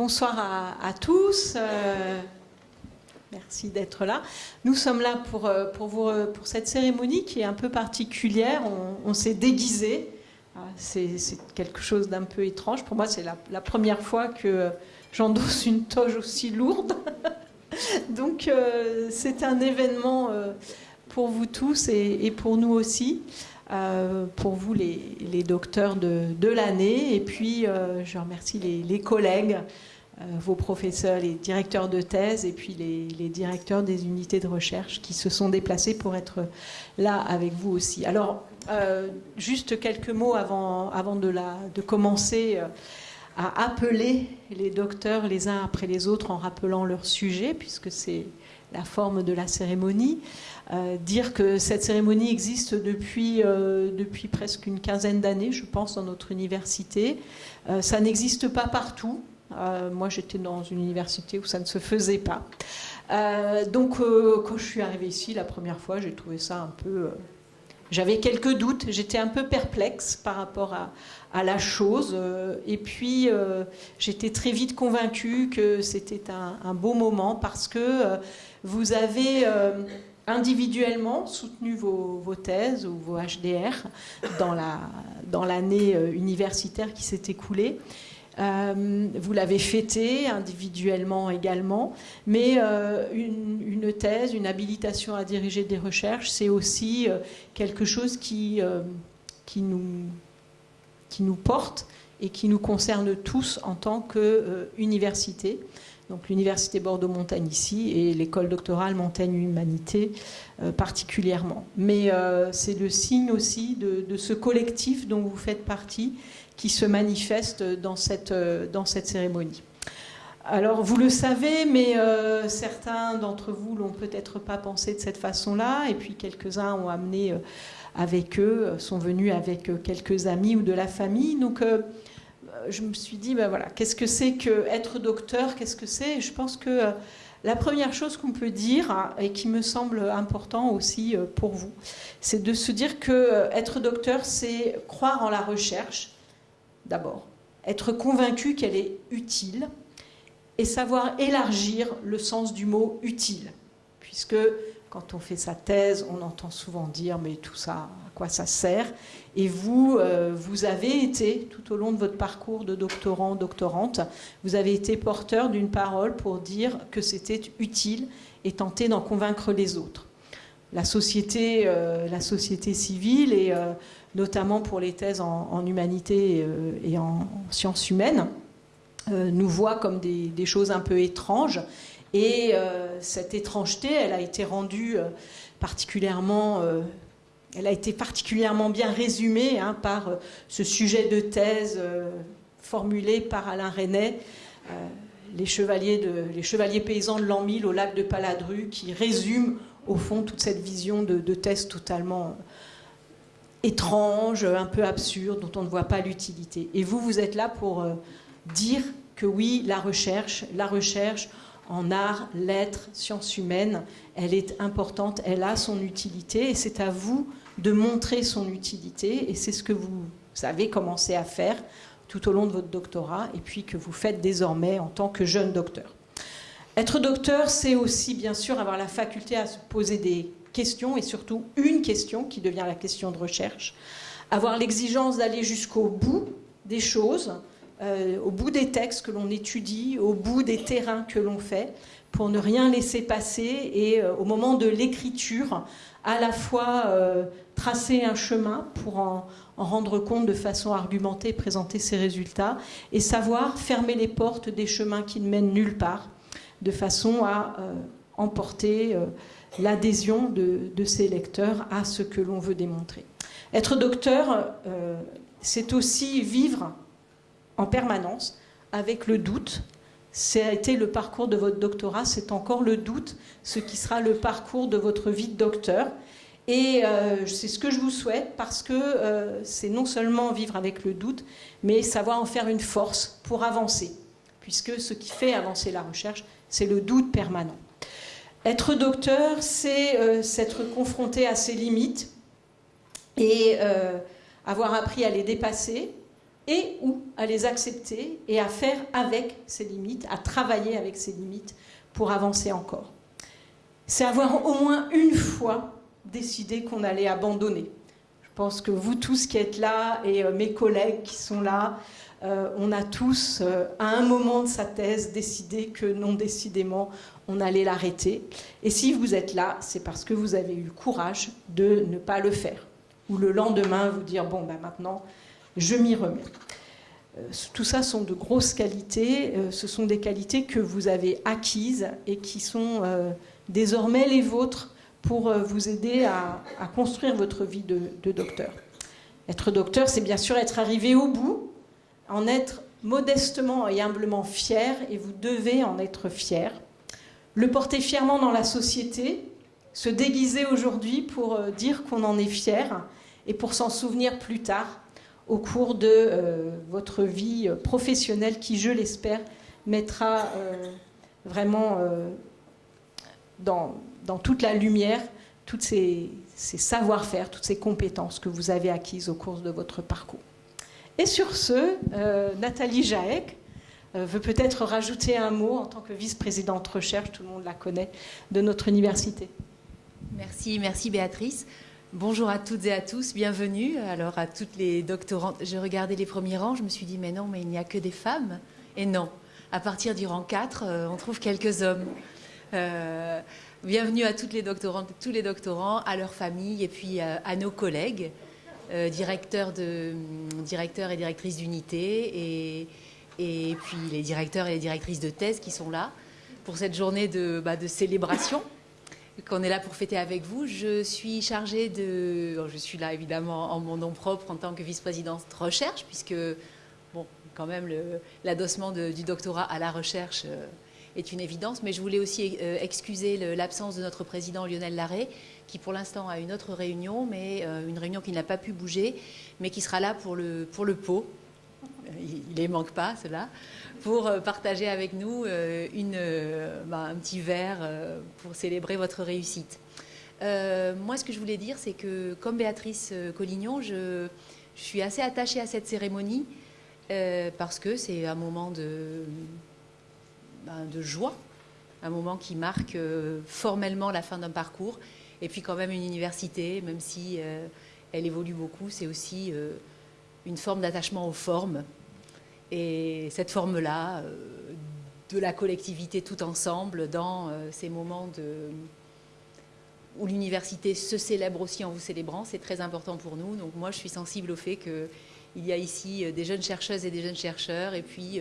bonsoir à, tous. Euh, merci d'être là. Nous sommes là pour, euh, euh, pour cette cérémonie qui est un peu particulière. On, s'est déguisé. Ah, c'est quelque chose d'un peu étrange. Pour moi, c'est la, première fois que j'endosse une toge aussi lourde. Donc, c'est un événement pour vous tous et pour nous aussi. Pour vous les, docteurs de, l'année. Et puis, je remercie les, collègues, vos professeurs, les directeurs de thèse et puis les, directeurs des unités de recherche qui se sont déplacés pour être là avec vous aussi. Alors, juste quelques mots avant, avant de, la, de commencer à appeler les docteurs les uns après les autres en rappelant leur sujet, puisque c'est la forme de la cérémonie. Euh, dire que cette cérémonie existe depuis, euh, depuis presque une quinzaine d'années, je pense, dans notre université. Euh, ça n'existe pas partout. Moi, j'étais dans une université où ça ne se faisait pas. donc, quand je suis arrivée ici la première fois, j'ai trouvé ça un peu... J'avais quelques doutes, j'étais un peu perplexe par rapport à, la chose. Et puis, j'étais très vite convaincue que c'était un, beau moment parce que vous avez individuellement soutenu vos, thèses ou vos HDR dans l'année euh, universitaire qui s'est écoulée. Euh, vous l'avez fêté individuellement également, mais euh, une, thèse, une habilitation à diriger des recherches, c'est aussi quelque chose qui, nous, porte et qui nous concerne tous en tant qu'université donc l'Université Bordeaux-Montagne ici et l'école doctorale Montagne Humanité euh, particulièrement. Mais euh, c'est le signe aussi de, ce collectif dont vous faites partie qui se manifeste dans cette, euh, dans cette cérémonie. Alors vous le savez, mais certains d'entre vous l'ont peut-être pas pensé de cette façon-là, et puis quelques-uns ont amené avec eux, sont venus avec quelques amis ou de la famille. Donc je me suis dit, ben voilà, qu'est-ce que c'est que être docteur? Qu'est-ce que c'est? Je pense que euh, la première chose qu'on peut dire, hein, et qui me semble important aussi euh, pour vous, c'est de se dire que euh, être docteur, c'est croire en la recherche, d'abord, être convaincu qu'elle est utile, et savoir élargir le sens du mot utile, puisque quand on fait sa thèse, on entend souvent dire mais tout ça, à quoi ça sert? Et vous, euh, vous avez été, tout au long de votre parcours de doctorant, doctorante, vous avez été porteur d'une parole pour dire que c'était utile et tenter d'en convaincre les autres. La société, euh, la société civile, et euh, notamment pour les thèses en, humanité et en sciences humaines, nous voit comme des choses un peu étranges. Et euh, cette étrangeté, elle a été rendue euh, particulièrement, euh, elle a été particulièrement bien résumée hein, par ce sujet de thèse formulé par Alain Resnais, les, chevaliers de, les chevaliers paysans de l'an 1000 au lac de Paladru, qui résume au fond toute cette vision de, de thèse totalement étrange, un peu absurde, dont on ne voit pas l'utilité. Et vous, vous êtes là pour dire que oui, la recherche, la recherche, en art, lettres, sciences humaines, elle est importante, elle a son utilité et c'est à vous de montrer son utilité et c'est ce que vous avez commencé à faire tout au long de votre doctorat et puis que vous faites désormais en tant que jeune docteur. Être docteur, c'est aussi bien sûr avoir la faculté à se poser des questions et surtout une question qui devient la question de recherche, avoir l'exigence d'aller jusqu'au bout des choses, euh, au bout des textes que l'on étudie, au bout des terrains que l'on fait, pour ne rien laisser passer et euh, au moment de l'écriture, à la fois euh, tracer un chemin pour en, rendre compte de façon argumentée, présenter ses résultats, et savoir fermer les portes des chemins qui ne mènent nulle part, de façon à emporter l'adhésion de, de, ces lecteurs à ce que l'on veut démontrer. Être docteur, c'est aussi vivre en permanence avec le doute. Ça a été le parcours de votre doctorat, c'est encore le doute, ce qui sera le parcours de votre vie de docteur. Et euh, c'est ce que je vous souhaite parce que euh, c'est non seulement vivre avec le doute, mais savoir en faire une force pour avancer. Puisque ce qui fait avancer la recherche, c'est le doute permanent. Être docteur, c'est euh, s'être confronté à ses limites et avoir appris à les dépasser, et ou à les accepter et à faire avec ces limites, à travailler avec ces limites pour avancer encore. C'est avoir au moins une fois décidé qu'on allait abandonner. Je pense que vous tous qui êtes là et euh, mes collègues qui sont là, euh, on a tous, euh, à un moment de sa thèse, décidé que non décidément, on allait l'arrêter. Et si vous êtes là, c'est parce que vous avez eu le courage de ne pas le faire. Ou le lendemain, vous dire, bon, ben maintenant, je m'y remets. Euh, tout ça sont de grosses qualités. Ce sont des qualités que vous avez acquises et qui sont désormais les vôtres pour vous aider à, construire votre vie de docteur. Être docteur, c'est bien sûr être arrivé au bout, en être modestement et humblement fier, et vous devez en être fier. Le porter fièrement dans la société, se déguiser aujourd'hui pour euh, dire qu'on en est fier et pour s'en souvenir plus tard au cours de euh, votre vie professionnelle qui, je l'espère, mettra euh, vraiment dans, toute la lumière toutes ces savoir-faire, toutes ces compétences que vous avez acquises au cours de votre parcours. Et sur ce, euh, Nathalie euh, veut peut-être rajouter un mot en tant que vice-présidente recherche, tout le monde la connaît, de notre université. Merci, merci Béatrice. Bonjour à toutes et à tous, bienvenue. Alors à toutes les doctorantes, je regardais les premiers rangs, je me suis dit mais non, mais il n'y a que des femmes. Et non, à partir du rang 4, euh, on trouve quelques hommes. bienvenue à toutes les doctorantes, tous les doctorants, à leurs familles et puis à nos collègues. Euh, directeur, de, directeur et directrice d'unité, et, et puis les directeurs et les directrices de thèse qui sont là pour cette journée de, bah, de célébration qu'on est là pour fêter avec vous. Je suis chargée de... Je suis là évidemment en mon nom propre en tant que vice-présidente recherche, puisque, bon, quand même, l'adossement du doctorat à la recherche euh, est une évidence. Mais je voulais aussi euh, excuser l'absence de notre président Lionel Larré, qui pour l'instant a une autre réunion, mais euh, une réunion qui n'a pas pu bouger, mais qui sera là pour le, pour le pot. Il ne les manque pas, cela, pour euh, partager avec nous euh, une, bah, un petit verre pour célébrer votre réussite. moi, ce que je voulais dire, c'est que comme Béatrice Collignon, je, suis assez attachée à cette cérémonie parce que c'est un moment de, bah, joie, un moment qui marque formellement la fin d'un parcours et puis quand même une université, même si euh, elle évolue beaucoup, c'est aussi euh, une forme d'attachement aux formes. Et cette forme-là, euh, de la collectivité tout ensemble, dans ces moments où l'université se célèbre aussi en vous célébrant, c'est très important pour nous. Donc moi, je suis sensible au fait qu'il y a ici des jeunes chercheuses et des jeunes chercheurs, et puis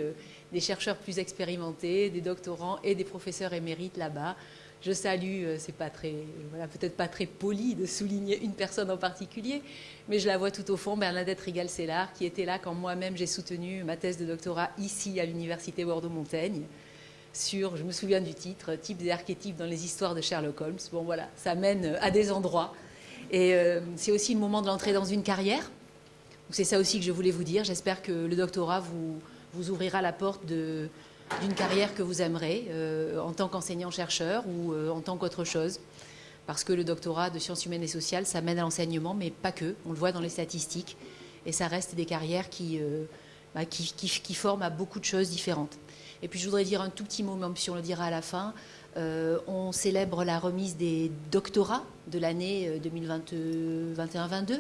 des chercheurs plus expérimentés, des doctorants et des professeurs émérites là-bas. Je salue, euh, c'est pas très, voilà, peut-être pas très poli de souligner une personne en particulier, mais je la vois tout au fond, Bernadette Rigal-Cellar, qui était là quand moi-même j'ai soutenu ma thèse de doctorat ici à l'université Bordeaux-Montaigne sur, je me souviens du titre, types et archétypes dans les histoires de Sherlock Holmes. Bon voilà, ça mène à des endroits. Et euh, c'est aussi le moment de l'entrée dans une carrière. C'est ça aussi que je voulais vous dire. J'espère que le doctorat vous ouvrira la porte de, d'une carrière que vous aimerez euh, en tant qu'enseignant-chercheur ou euh, en tant qu'autre chose. Parce que le doctorat de sciences humaines et sociales, ça mène à l'enseignement, mais pas que. On le voit dans les statistiques. Et ça reste des carrières qui, euh, bah, forment à beaucoup de choses différentes. Et puis je voudrais dire un tout petit mot, même si on le dira à la fin. on célèbre la remise des doctorats de l'année 2021-22,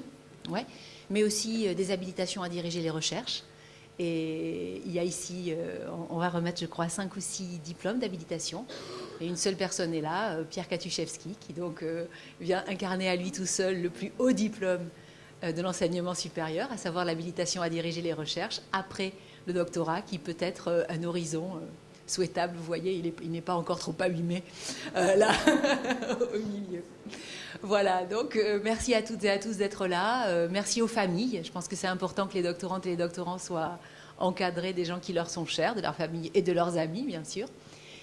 ouais, mais aussi des habilitations à diriger les recherches. Et il y a ici, euh, on va remettre, je crois, cinq ou six diplômes d'habilitation. Et une seule personne est là, euh, Pierre Katuszewski, qui donc euh, vient incarner à lui tout seul le plus haut diplôme de l'enseignement supérieur, à savoir l'habilitation à diriger les recherches, après le doctorat, qui peut être un horizon souhaitable. Vous voyez, il n'est pas encore trop abîmé là, au milieu. Voilà, donc merci à toutes et à tous d'être là. merci aux familles. Je pense que c'est important que les doctorantes et les doctorants soient encadrer des gens qui leur sont chers, de leur famille et de leurs amis, bien sûr.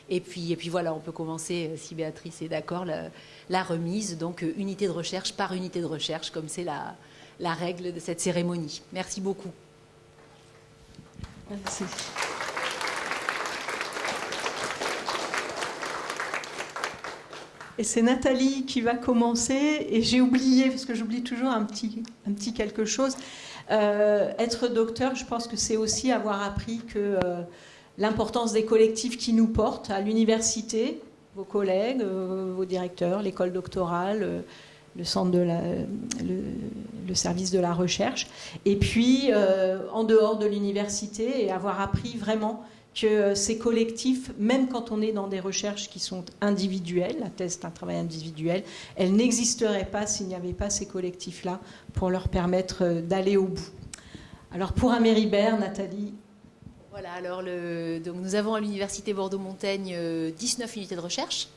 Et puis, et puis voilà, on peut commencer, euh, si Béatrice est d'accord, la, remise, donc euh, unité de recherche par unité de recherche, comme c'est la, la règle de cette cérémonie. Merci beaucoup. Merci. Et c'est Nathalie qui va commencer. Et j'ai oublié, parce que j'oublie toujours un petit, quelque chose. être docteur, je pense que c'est aussi avoir appris que l'importance des collectifs qui nous portent à l'université, vos collègues, vos directeurs, l'école doctorale, le centre de la, le, service de la recherche, et puis en dehors de l'université et avoir appris vraiment que ces collectifs, même quand on est dans des recherches qui sont individuelles, la thèse est un travail individuel, elles n'existeraient pas s'il n'y avait pas ces collectifs-là pour leur permettre euh, d'aller au bout. Alors pour Améribert, Nathalie Voilà, alors nous avons à l'Université Bordeaux-Montaigne 19 euh, unités de recherche,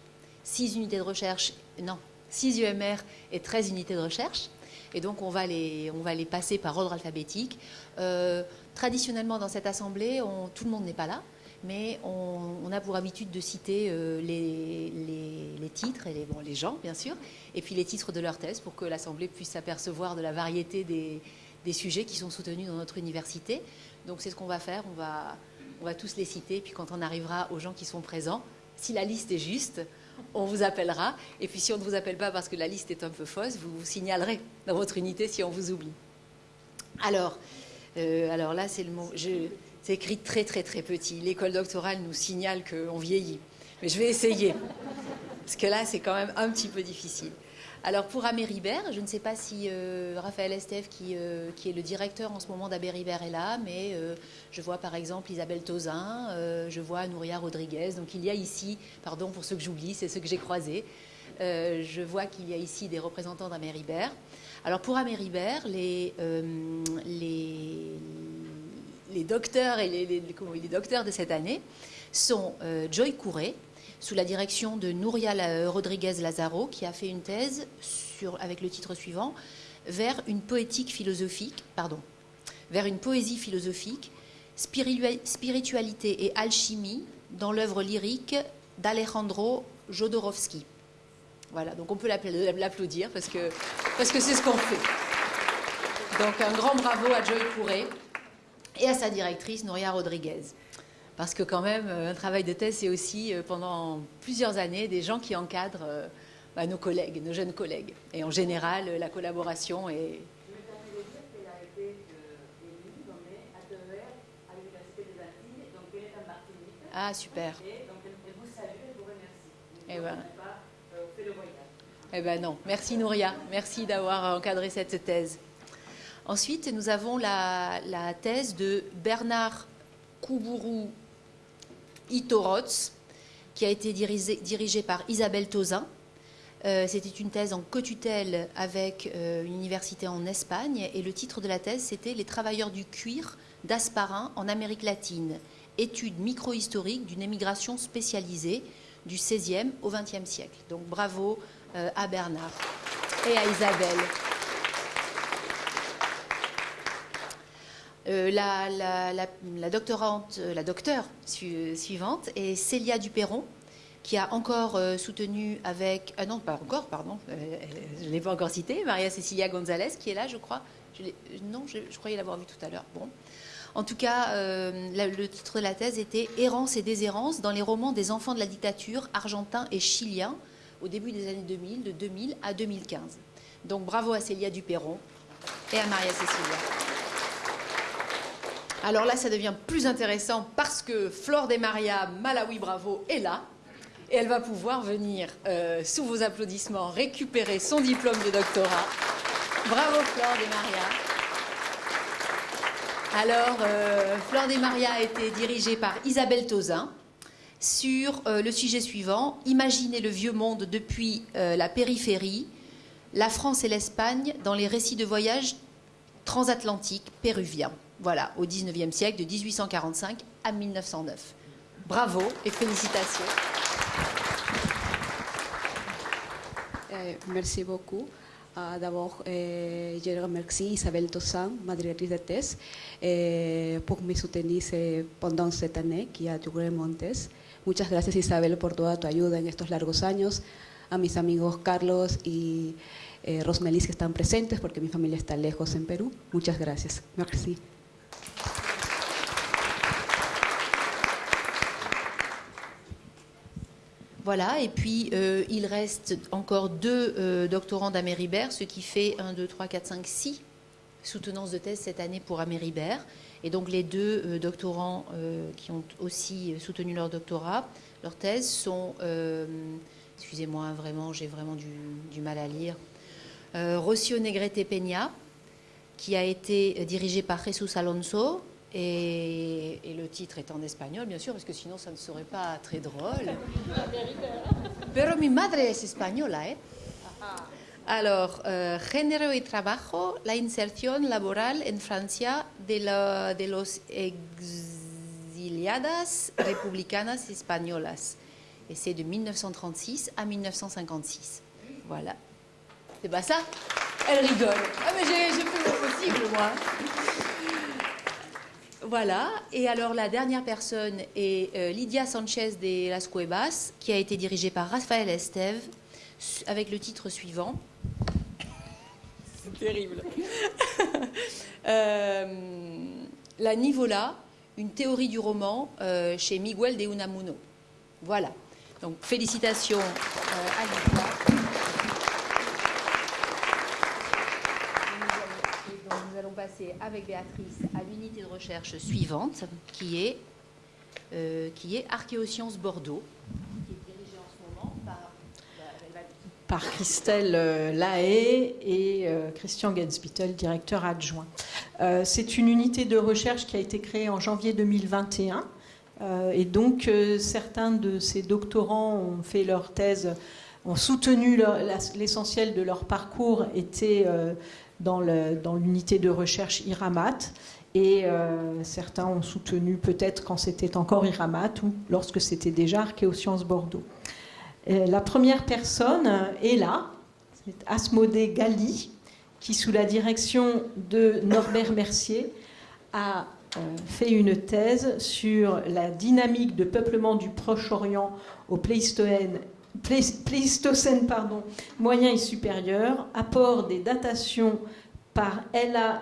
6 unités de recherche, non, 6 UMR et 13 unités de recherche. Et donc on va les, on va les passer par ordre alphabétique. Euh, Traditionnellement, dans cette assemblée, tout le monde n'est pas là, mais on, a pour habitude de citer euh, les, titres et les, gens, bien sûr, et puis les titres de leur thèse pour que l'assemblée puisse s'apercevoir de la variété des, sujets qui sont soutenus dans notre université. Donc c'est ce qu'on va faire, on va, on va tous les citer, et puis quand on arrivera aux gens qui sont présents, si la liste est juste, on vous appellera. Et puis si on ne vous appelle pas parce que la liste est un peu fausse, vous vous signalerez dans votre unité si on vous oublie. Alors, euh, alors là, c'est le mot. C'est écrit très très très petit. L'école doctorale nous signale qu'on vieillit. Mais je vais essayer. Parce que là, c'est quand même un petit peu difficile. Alors pour Améribert, je ne sais pas si euh, Raphaël Estève, euh, qui, est le directeur en ce moment d'Améribert, est là, mais je vois par exemple Isabelle Tozin, je vois Nouria Rodriguez. Donc il y a ici, pardon pour ceux que j'oublie, c'est ceux que j'ai croisés. je vois qu'il y a ici des représentants d'Améribert. Alors pour Améribert, les, euh, les, docteurs de cette année sont euh, Joy Couré, sous la direction de Nouria Rodriguez Lazaro, qui a fait une thèse avec le titre suivant vers une poétique philosophique, pardon, vers une poésie philosophique, spiritualité et alchimie dans l'œuvre lyrique d'Alejandro Jodorowsky. Voilà, donc on peut l'applaudir parce que parce que c'est ce qu'on fait. Donc un grand bravo à Joy Couré et à sa directrice Nouria Rodriguez. Parce que quand même, un travail de thèse, c'est aussi euh, pendant plusieurs années des gens qui encadrent euh, bah, nos collègues, nos jeunes collègues. Et en général, la collaboration est... Ah, super. Et donc, elle vous salue et vous remercie. Et ben, eh bien non. Merci Nouria. Merci d'avoir encadré cette thèse. Ensuite, nous avons la, thèse de Bernard Koubourou Itorotz, qui a été dirigée, par Isabelle Tozin. Euh, c'était une thèse en cotutelle avec euh, une université en Espagne. Et le titre de la thèse, c'était Les travailleurs du cuir d'Asparin en Amérique latine. Étude micro-historique d'une émigration spécialisée du XVIe au XXe siècle. Donc bravo à Bernard et à Isabelle. Euh, la, doctorante, euh, la docteure suivante est Célia Duperron, qui a encore soutenu avec... Ah non, pas encore, pardon, je ne l'ai pas encore cité, Maria Cecilia González, qui est là, je crois. non, je, croyais l'avoir vu tout à l'heure. Bon. En tout cas, le titre de la thèse était Errance et déshérence dans les romans des enfants de la dictature argentins et chiliens au début des années 2000, de 2000 à 2015. Donc bravo à Célia Duperron et à Maria Cecilia. Alors là, ça devient plus intéressant parce que Flore des Maria Malawi Bravo est là et elle va pouvoir venir, euh, sous vos applaudissements, récupérer son diplôme de doctorat. Bravo Flore des Maria. Alors, euh, Flore des Maria a été dirigée par Isabelle Tozin, sur euh, le sujet suivant, Imaginez le vieux monde depuis euh, la périphérie, la France et l'Espagne dans les récits de voyage transatlantiques péruviens. Voilà, au 19e siècle, de 1845 à 1909. Bravo et félicitations. Eh, merci beaucoup. D'abord, eh, je remercie Isabelle Tossan, ma directrice de thèse, eh, pour me soutenir pendant cette année qui a duré mon thèse. Muchas gracias Isabel por toda tu ayuda en estos largos años, a mis amigos Carlos y eh, Rosmelis que están presentes porque mi familia está lejos en Perú. Muchas gracias. Merci. Voilà, et puis euh, il reste encore deux euh, doctorants d'Améribert, ce qui fait 1, 2, 3, 4, 5, 6 soutenance de thèse cette année pour Améribert. Et donc les deux doctorants qui ont aussi soutenu leur doctorat, leur thèse, sont, excusez-moi vraiment, j'ai vraiment du, mal à lire, Rocio Negrete Peña, qui a été dirigé par Jesus Alonso, et, le titre est en espagnol, bien sûr, parce que sinon ça ne serait pas très drôle. Pero mi madre es española, ¿eh? Alors, euh, género y trabajo, la inserción laboral en Francia de, la, de los exiliadas republicanas españolas. Et c'est de 1936 à 1956. Voilà. C'est pas ça? Elle rigole. Ah, mais j'ai fait mon possible, moi. Voilà. Et alors, la dernière personne est euh, Lydia Sanchez de Las Cuevas, qui a été dirigée par Rafael Esteve, avec le titre suivant. C'est terrible. euh, la Nivola, une théorie du roman euh, chez Miguel de Unamuno. Voilà. Donc, félicitations à Lydia. Avec Béatrice à l'unité de recherche suivante, qui est, euh, qui est Archéosciences Bordeaux, qui est dirigée en ce moment par, par Christelle euh, Lahaye et euh, Christian Genspittel, directeur adjoint. C'est une unité de recherche qui a été créée en janvier 2021. et donc, certains de ces doctorants ont fait leur thèse, ont soutenu l'essentiel de leur parcours, était dans l'unité de recherche IRAMAT. Et euh, certains ont soutenu peut-être quand c'était encore IRAMAT ou lorsque c'était déjà Archéosciences Bordeaux. la première personne est là, c'est Asmodée Galli, qui sous la direction de Norbert Mercier a euh, fait une thèse sur la dynamique de peuplement du Proche-Orient au Pléistocène Pléistocène pardon, moyen et supérieur, apport des datations par LAICPMS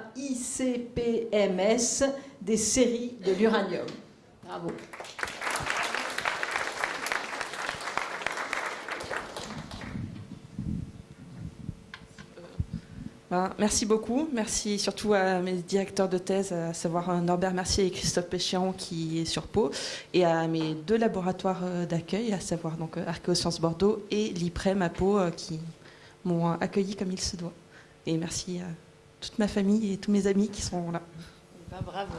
des séries de l'uranium. Bravo. Merci beaucoup. Merci surtout à mes directeurs de thèse, à savoir euh, Norbert Mercier et Christophe Péchian qui est sur Pau, et à mes deux laboratoires euh, d'accueil, à savoir donc euh, Archéosciences Bordeaux et l'IPREM à Pau, qui m'ont accueilli comme il se doit. Et merci à toute ma famille et tous mes amis qui sont là. Ben, bravo.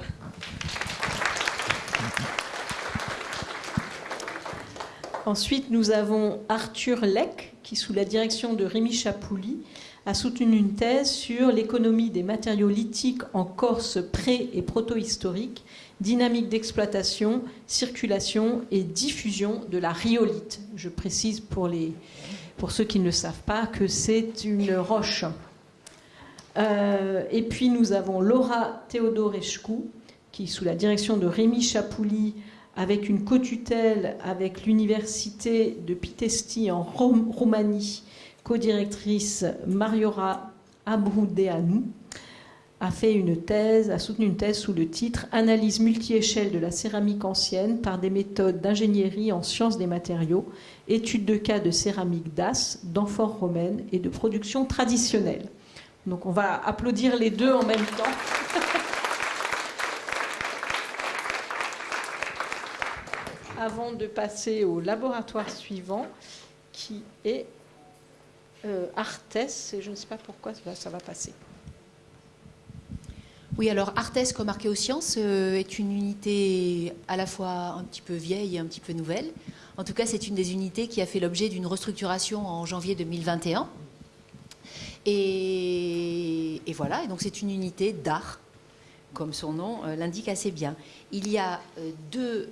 Ensuite, nous avons Arthur Leck, qui, sous la direction de Rémi Chapouli, a soutenu une thèse sur l'économie des matériaux lithiques en Corse pré- et proto-historique, dynamique d'exploitation, circulation et diffusion de la rhyolite. Je précise pour, les, pour ceux qui ne le savent pas que c'est une roche. Euh, et puis nous avons Laura Théodorescu, qui, sous la direction de Rémi Chapouli, avec une co-tutelle avec l'université de Pitesti en Roumanie, co-directrice Mariora Abroudeanu, a fait une thèse, a soutenu une thèse sous le titre Analyse multi-échelle de la céramique ancienne par des méthodes d'ingénierie en sciences des matériaux, études de cas de céramique d'As, d'amphore romaine et de production traditionnelle. Donc on va applaudir les deux en même temps. Avant de passer au laboratoire suivant, qui est euh, Arthès, et je ne sais pas pourquoi ça va passer. Oui, alors Arthès comme archéosciences euh, est une unité à la fois un petit peu vieille et un petit peu nouvelle. En tout cas, c'est une des unités qui a fait l'objet d'une restructuration en janvier 2021. Et, voilà, et donc c'est une unité d'art, comme son nom euh, l'indique assez bien. Il y a deux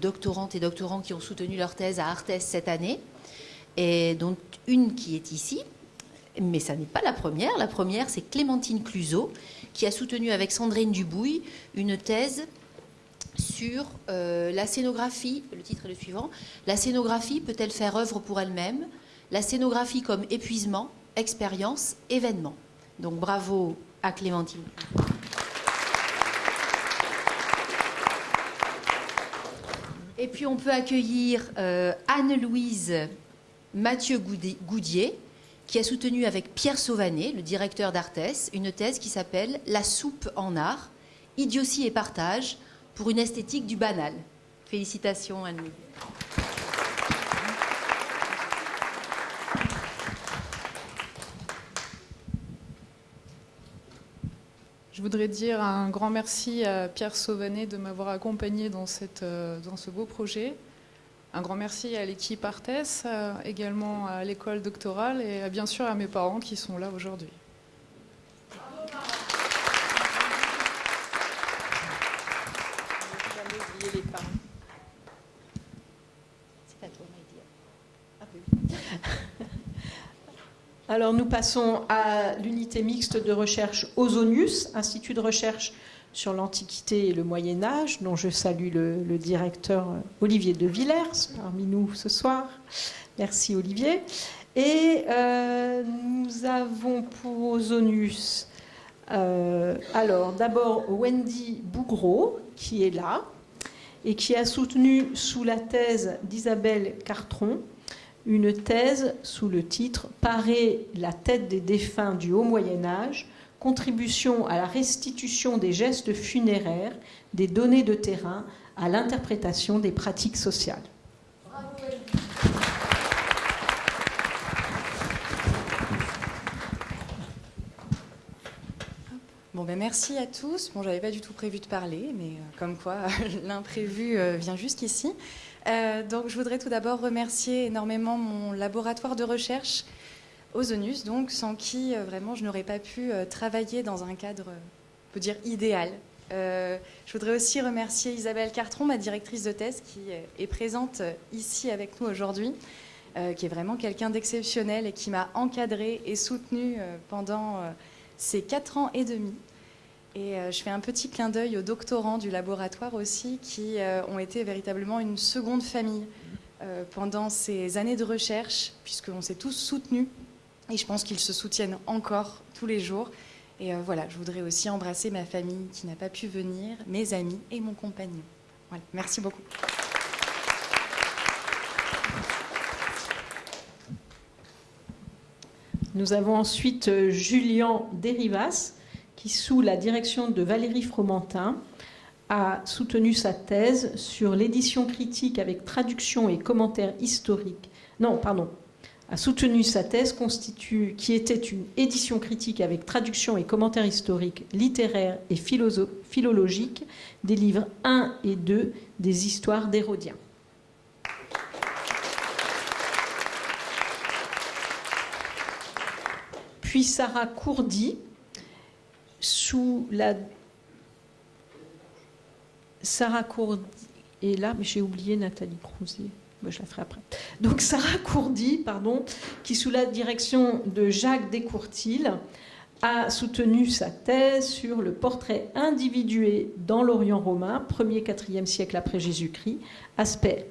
doctorantes et doctorants qui ont soutenu leur thèse à Arthès cette année et dont une qui est ici, mais ça n'est pas la première. La première, c'est Clémentine Cluzot, qui a soutenu avec Sandrine Dubouille une thèse sur euh, la scénographie. Le titre est le suivant. La scénographie peut-elle faire œuvre pour elle-même? La scénographie comme épuisement, expérience, événement. Donc bravo à Clémentine. Et puis on peut accueillir euh, Anne-Louise Mathieu Goudier, qui a soutenu avec Pierre Sauvanet, le directeur d'Artes, une thèse qui s'appelle La soupe en art, idiotie et partage pour une esthétique du banal. Félicitations nous. Je voudrais dire un grand merci à Pierre Sauvanet de m'avoir accompagné dans, euh, dans ce beau projet. Un grand merci à l'équipe Artes, euh, également à l'école doctorale et bien sûr à mes parents qui sont là aujourd'hui. Alors nous passons à l'unité mixte de recherche Ozonius, Institut de recherche sur l'Antiquité et le Moyen Âge, dont je salue le, directeur Olivier de Villers parmi nous ce soir. Merci Olivier. Et euh, nous avons pour Ozonius, euh, alors d'abord Wendy Bougreau, qui est là, et qui a soutenu sous la thèse d'Isabelle Cartron une thèse sous le titre Parer la tête des défunts du Haut Moyen Âge, contribution à la restitution des gestes funéraires, des données de terrain, à l'interprétation des pratiques sociales. Bon, ben merci à tous. Bon, j'avais pas du tout prévu de parler, mais euh, comme quoi l'imprévu euh, vient jusqu'ici. Euh, donc, je voudrais tout d'abord remercier énormément mon laboratoire de recherche, Ozonus, donc, sans qui euh, vraiment je n'aurais pas pu euh, travailler dans un cadre, on peut dire, idéal. je voudrais aussi remercier Isabelle Cartron, ma directrice de thèse, qui est présente ici avec nous aujourd'hui, qui est vraiment quelqu'un d'exceptionnel et qui m'a encadré et soutenu pendant ces quatre ans et demi. Et euh, je fais un petit clin d'œil aux doctorants du laboratoire aussi, qui euh, ont été véritablement une seconde famille euh, pendant ces années de recherche, puisqu'on s'est tous soutenus. Et je pense qu'ils se soutiennent encore tous les jours. Et voilà, je voudrais aussi embrasser ma famille qui n'a pas pu venir, mes amis et mon compagnon. Voilà, merci beaucoup. Nous avons ensuite Julien Derivas qui, sous la direction de Valérie Fromentin, a soutenu sa thèse sur l'édition critique avec traduction et commentaires historiques. Non, pardon, a soutenu sa thèse constitue, qui était une édition critique avec traduction et commentaires historiques, littéraires et philologiques des livres 1 et 2 des histoires d'Hérodien. Puis Sarah Courdy, sous la... Sarah Courdy est là, mais j'ai oublié Nathalie Crousier. Je la ferai après. Donc Sarah Courdy, pardon, qui sous la direction de Jacques Descourtil a soutenu sa thèse sur le portrait individué dans l'Orient romain, 1er 4e siècle après Jésus-Christ, aspect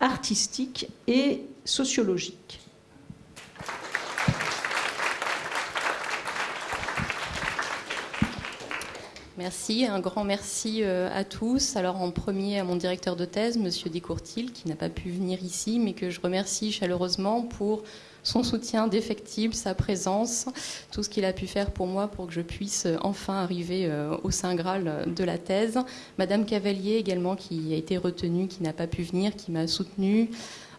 artistique et sociologique. Merci, un grand merci euh, à tous. Alors en premier à mon directeur de thèse, Monsieur Descourtil, qui n'a pas pu venir ici, mais que je remercie chaleureusement pour son soutien défectible, sa présence, tout ce qu'il a pu faire pour moi pour que je puisse euh, enfin arriver euh, au Saint Graal de la thèse. Madame Cavalier également qui a été retenue, qui n'a pas pu venir, qui m'a soutenue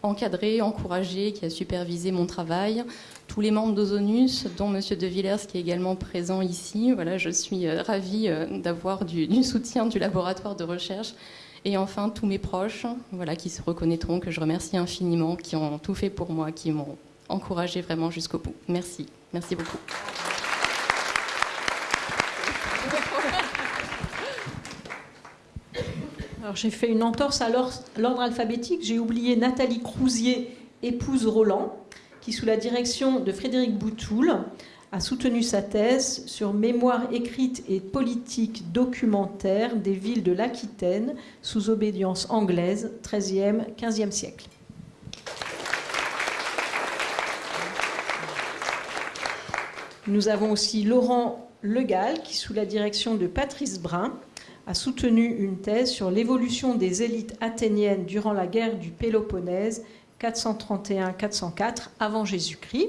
encadré, encouragé, qui a supervisé mon travail. Tous les membres d'Ozonus, dont M. De Villers, qui est également présent ici. Voilà, je suis euh, ravie euh, d'avoir du, soutien du laboratoire de recherche. Et enfin, tous mes proches, voilà, qui se reconnaîtront, que je remercie infiniment, qui ont tout fait pour moi, qui m'ont encouragé vraiment jusqu'au bout. Merci. Merci beaucoup. Alors j'ai fait une entorse à l'ordre alphabétique. J'ai oublié Nathalie Crousier, épouse Roland, qui sous la direction de Frédéric Boutoul a soutenu sa thèse sur mémoire écrite et politique documentaire des villes de l'Aquitaine sous obédience anglaise 13e, 15e siècle. Nous avons aussi Laurent Legal, qui sous la direction de Patrice Brun a soutenu une thèse sur l'évolution des élites athéniennes durant la guerre du Péloponnèse 431-404 avant Jésus-Christ.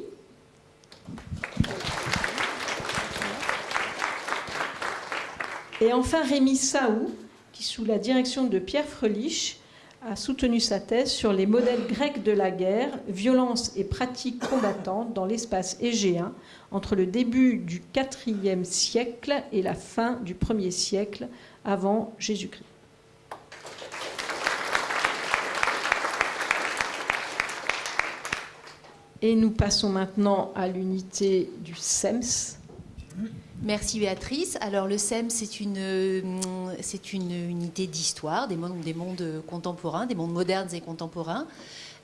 Et enfin, Rémi Saou, qui sous la direction de Pierre Frelich a soutenu sa thèse sur les modèles grecs de la guerre, violence et pratiques combattantes dans l'espace égéen entre le début du IVe siècle et la fin du 1er siècle avant Jésus-Christ. Et nous passons maintenant à l'unité du SEMS. Merci Béatrice. Alors le SEM, c'est une, c'est une unité d'histoire des mondes, des mondes contemporains, des mondes modernes et contemporains,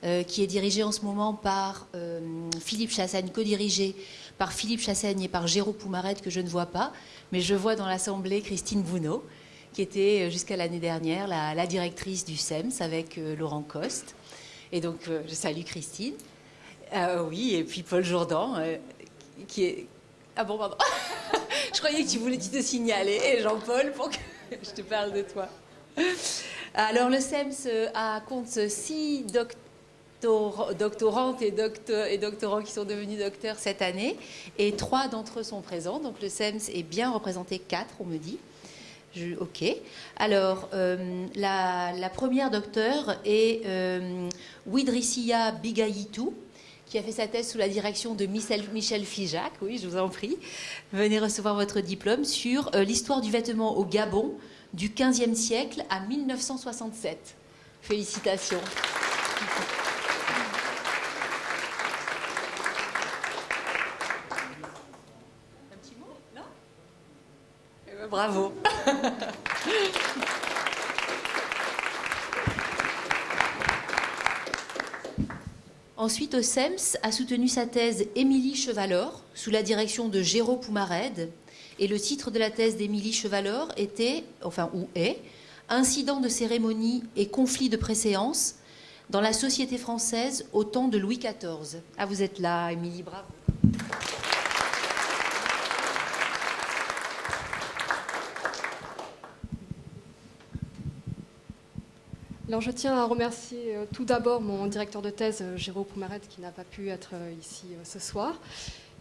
euh, qui est dirigée en ce moment par euh, Philippe Chassaigne, co-dirigée par Philippe Chassaigne et par Jérôme Poumaret, que je ne vois pas, mais je vois dans l'Assemblée Christine Bounot, qui était euh, jusqu'à l'année dernière la, directrice du SEMS avec Laurent Coste. Et donc je salue Christine. Oui, et puis Paul Jourdan, qui est... Ah bon, pardon Je croyais que tu voulais te signaler, Jean-Paul, pour que je te parle de toi. Alors, le SEMS a, compte six doctorantes et, doctorants qui sont devenus docteurs cette année, et trois d'entre eux sont présents. Donc, le SEMS est bien représenté, quatre, on me dit. ok. Alors, euh, la, première docteure est euh, Widrissia qui a fait sa thèse sous la direction de Michel, Fijac. Oui, je vous en prie. Venez recevoir votre diplôme sur euh, l'histoire du vêtement au Gabon du 15e siècle à 1967. Félicitations. Un petit mot? Non? Eh ben, Bravo. Ensuite, au a soutenu sa thèse Émilie Chevalor, sous la direction de Géraud Poumared. Et le titre de la thèse d'Émilie Chevalor était, enfin, ou est, Incidents de cérémonie et conflits de préséance dans la société française au temps de Louis XIV. Ah, vous êtes là, Émilie, bravo. Alors, je tiens à remercier euh, tout d'abord mon directeur de thèse, euh, Jérôme Poumaret, qui n'a pas pu être euh, ici ce soir,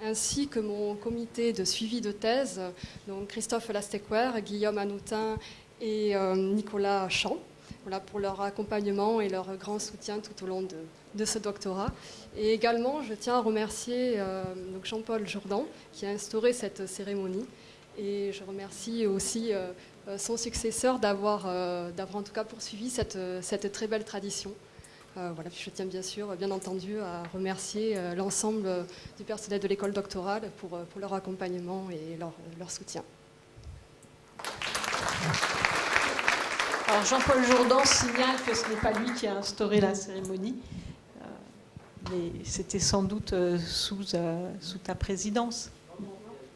ainsi que mon comité de suivi de thèse, donc Christophe Lastequer, Guillaume Anoutin et Nicolas Champ, voilà, pour leur accompagnement et leur grand soutien tout au long de, ce doctorat. Et également, je tiens à remercier Jean-Paul Jourdan, qui a instauré cette cérémonie. Et je remercie aussi son successeur d'avoir, euh, d'avoir en tout cas poursuivi cette, cette très belle tradition. Euh, voilà, je tiens bien sûr, bien entendu, à remercier l'ensemble du personnel de l'école doctorale pour, pour leur accompagnement et leur, leur soutien. Alors Jean-Paul Jourdan signale que ce n'est pas lui qui a instauré la cérémonie, mais c'était sans doute sous, sous ta présidence,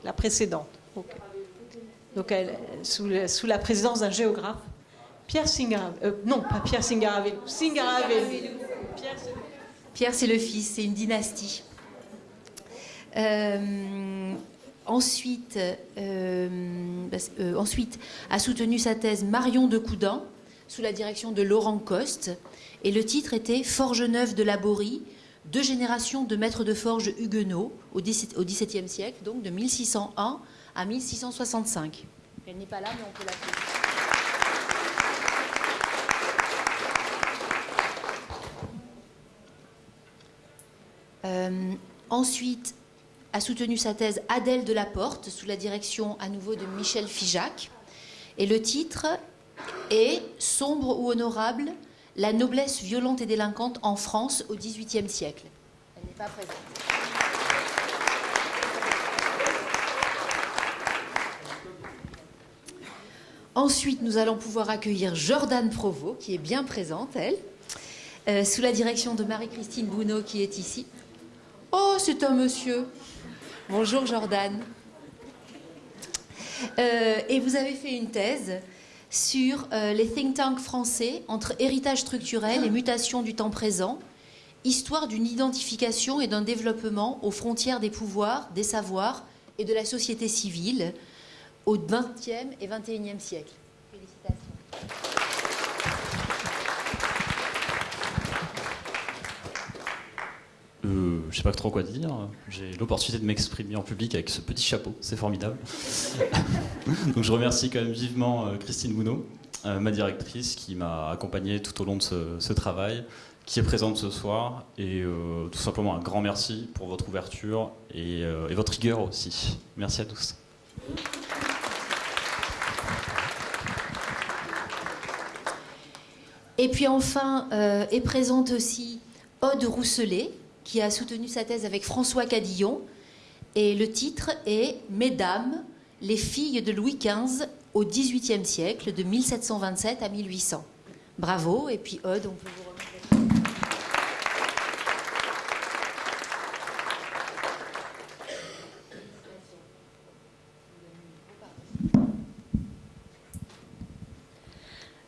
la précédente. Donc, sous, la présidence d'un géographe, Pierre Singaravelou. Euh, non, pas Pierre Singaravelou. Pierre, c'est le fils, c'est une dynastie. Euh, ensuite, euh, ensuite, a soutenu sa thèse Marion de Coudan, sous la direction de Laurent Coste. Et le titre était Forge neuve de Laborie, deux générations de maîtres de forge huguenots au XVIIe siècle, donc de 1601 à 1665. Elle n'est pas là, mais on peut l'appeler. Euh, ensuite, a soutenu sa thèse Adèle de la Porte, sous la direction à nouveau de Michel Fijac. Et le titre est Sombre ou honorable, la noblesse violente et délinquante en France au XVIIIe siècle. Elle n'est pas présente. Ensuite, nous allons pouvoir accueillir Jordan Provost, qui est bien présente, elle, euh, sous la direction de Marie-Christine Bounot, qui est ici. Oh, c'est un monsieur. Bonjour Jordan. Euh, et vous avez fait une thèse sur euh, les think tanks français entre héritage structurel et mutation du temps présent, histoire d'une identification et d'un développement aux frontières des pouvoirs, des savoirs et de la société civile, au XXe et XXIe siècle. Félicitations. Euh, je sais pas trop quoi dire. J'ai l'opportunité de m'exprimer en public avec ce petit chapeau, c'est formidable. Donc je remercie quand même vivement euh, Christine Gounod, euh, ma directrice, qui m'a accompagné tout au long de ce, travail, qui est présente ce soir, et euh, tout simplement un grand merci pour votre ouverture et, et votre rigueur aussi. Merci à tous. Et puis enfin est présente aussi Aude Rousselet, qui a soutenu sa thèse avec François Cadillon. Et le titre est Mesdames, les filles de Louis XV au XVIIIe siècle, de 1727 à 1800. Bravo, et puis Aude, on peut vous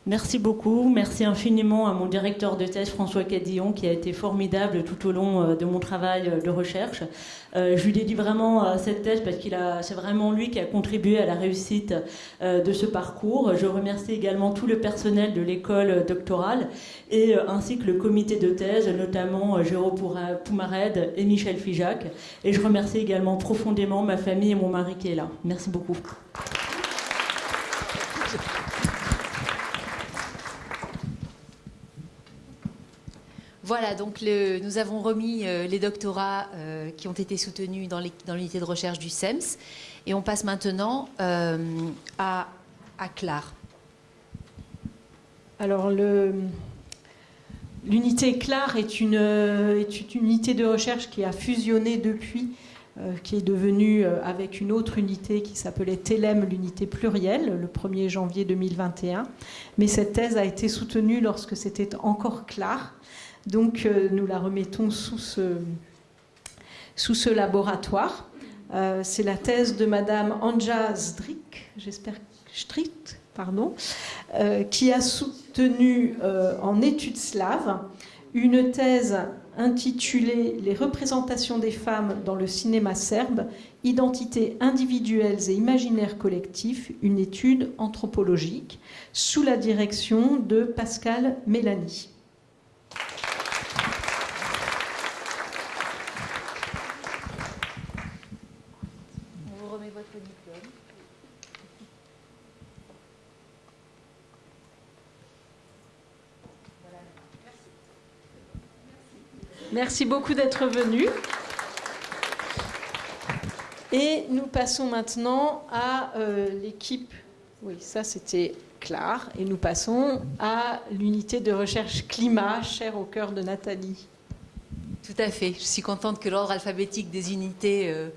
Merci beaucoup. Merci infiniment à mon directeur de thèse, François Cadillon, qui a été formidable tout au long euh, de mon travail de recherche. Euh, je lui dédie vraiment cette thèse parce qu'il a, c'est vraiment lui qui a contribué à la réussite euh, de ce parcours. Je remercie également tout le personnel de l'école doctorale et ainsi que le comité de thèse, notamment Jérôme Poumared et Michel Fijac. Et je remercie également profondément ma famille et mon mari qui est là. Merci beaucoup. Voilà, donc nous avons remis euh, les doctorats euh, qui ont été soutenus dans l'unité de recherche du SEMS. Et on passe maintenant euh, à, à Clare. Alors, l'unité Clare est une, unité de recherche qui a fusionné depuis qui est devenue avec une autre unité qui s'appelait TELEM, l'unité plurielle, le 1er janvier 2021. Mais cette thèse a été soutenue lorsque c'était encore Clare. Donc euh, nous la remettons sous ce, laboratoire. Euh, c'est la thèse de Madame Anja Zdrik, j'espère pardon, euh, qui a soutenu en études slaves une thèse intitulée Les représentations des femmes dans le cinéma serbe, identités individuelles et imaginaires collectifs, une étude anthropologique, sous la direction de Pascal Mélanie. Merci beaucoup d'être venu. Et nous passons maintenant à euh, l'équipe. Oui, ça c'était clair. Et nous passons à l'unité de recherche climat, chère au cœur de Nathalie. Tout à fait. Je suis contente que l'ordre alphabétique des unités euh,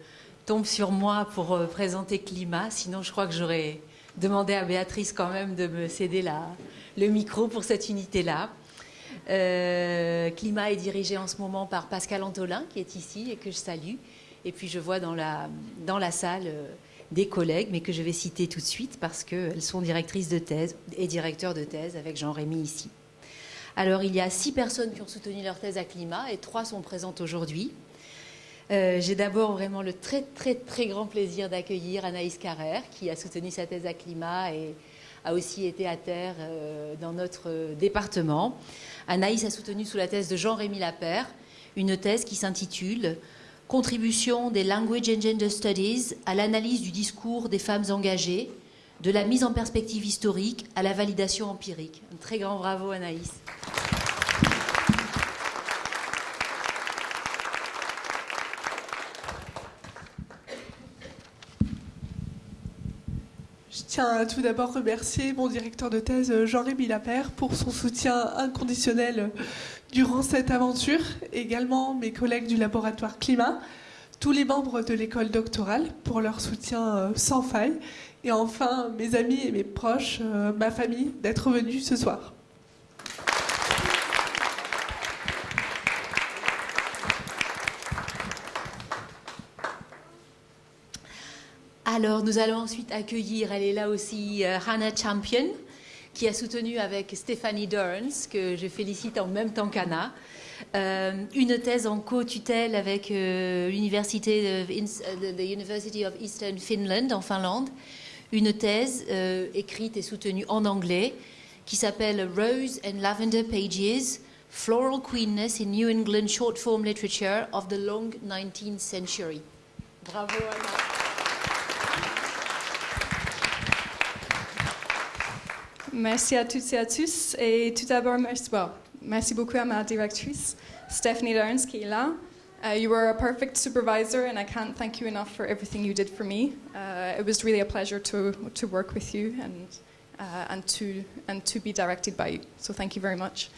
tombe sur moi pour euh, présenter climat. Sinon, je crois que j'aurais demandé à Béatrice quand même de me céder le micro pour cette unité-là. Euh, Climat est dirigé en ce moment par Pascal Antolin, qui est ici et que je salue. Et puis je vois dans la, dans la salle euh, des collègues, mais que je vais citer tout de suite parce qu'elles sont directrices de thèse et directeurs de thèse avec Jean-Rémy ici. Alors il y a six personnes qui ont soutenu leur thèse à climat et trois sont présentes aujourd'hui. Euh, j'ai d'abord vraiment le très très très grand plaisir d'accueillir Anaïs Carrère qui a soutenu sa thèse à climat et a aussi été à terre dans notre département. Anaïs a soutenu sous la thèse de Jean-Rémy Lapère une thèse qui s'intitule Contribution des Language and Gender Studies à l'analyse du discours des femmes engagées, de la mise en perspective historique à la validation empirique. Un très grand bravo Anaïs. Tiens tout d'abord remercier mon directeur de thèse Jean-Rémy Lapère pour son soutien inconditionnel durant cette aventure, également mes collègues du laboratoire climat, tous les membres de l'école doctorale pour leur soutien euh, sans faille, et enfin mes amis et mes proches, euh, ma famille, d'être venus ce soir. Alors, nous allons ensuite accueillir, elle est là aussi, euh, Hannah Champion, qui a soutenu avec Stephanie Durns, que je félicite en même temps qu'Anna, euh, une thèse en co-tutelle avec euh, l'université the University of Eastern Finland en Finlande, une thèse écrite et soutenue en anglais qui s'appelle Rose and Lavender Pages Floral Queenness in New England Short Form Literature of the Long 19th Century. Bravo Anna. Merci à toutes et à tous. Et tout d'abord, merci, well, merci beaucoup à ma directrice, Stephanie Lawrence, qui est là. Uh, you were a perfect supervisor, and I can't thank you enough for everything you did for me. Uh, it was really a pleasure to, to work with you and, uh, and, to, and to be directed by you. So thank you very much.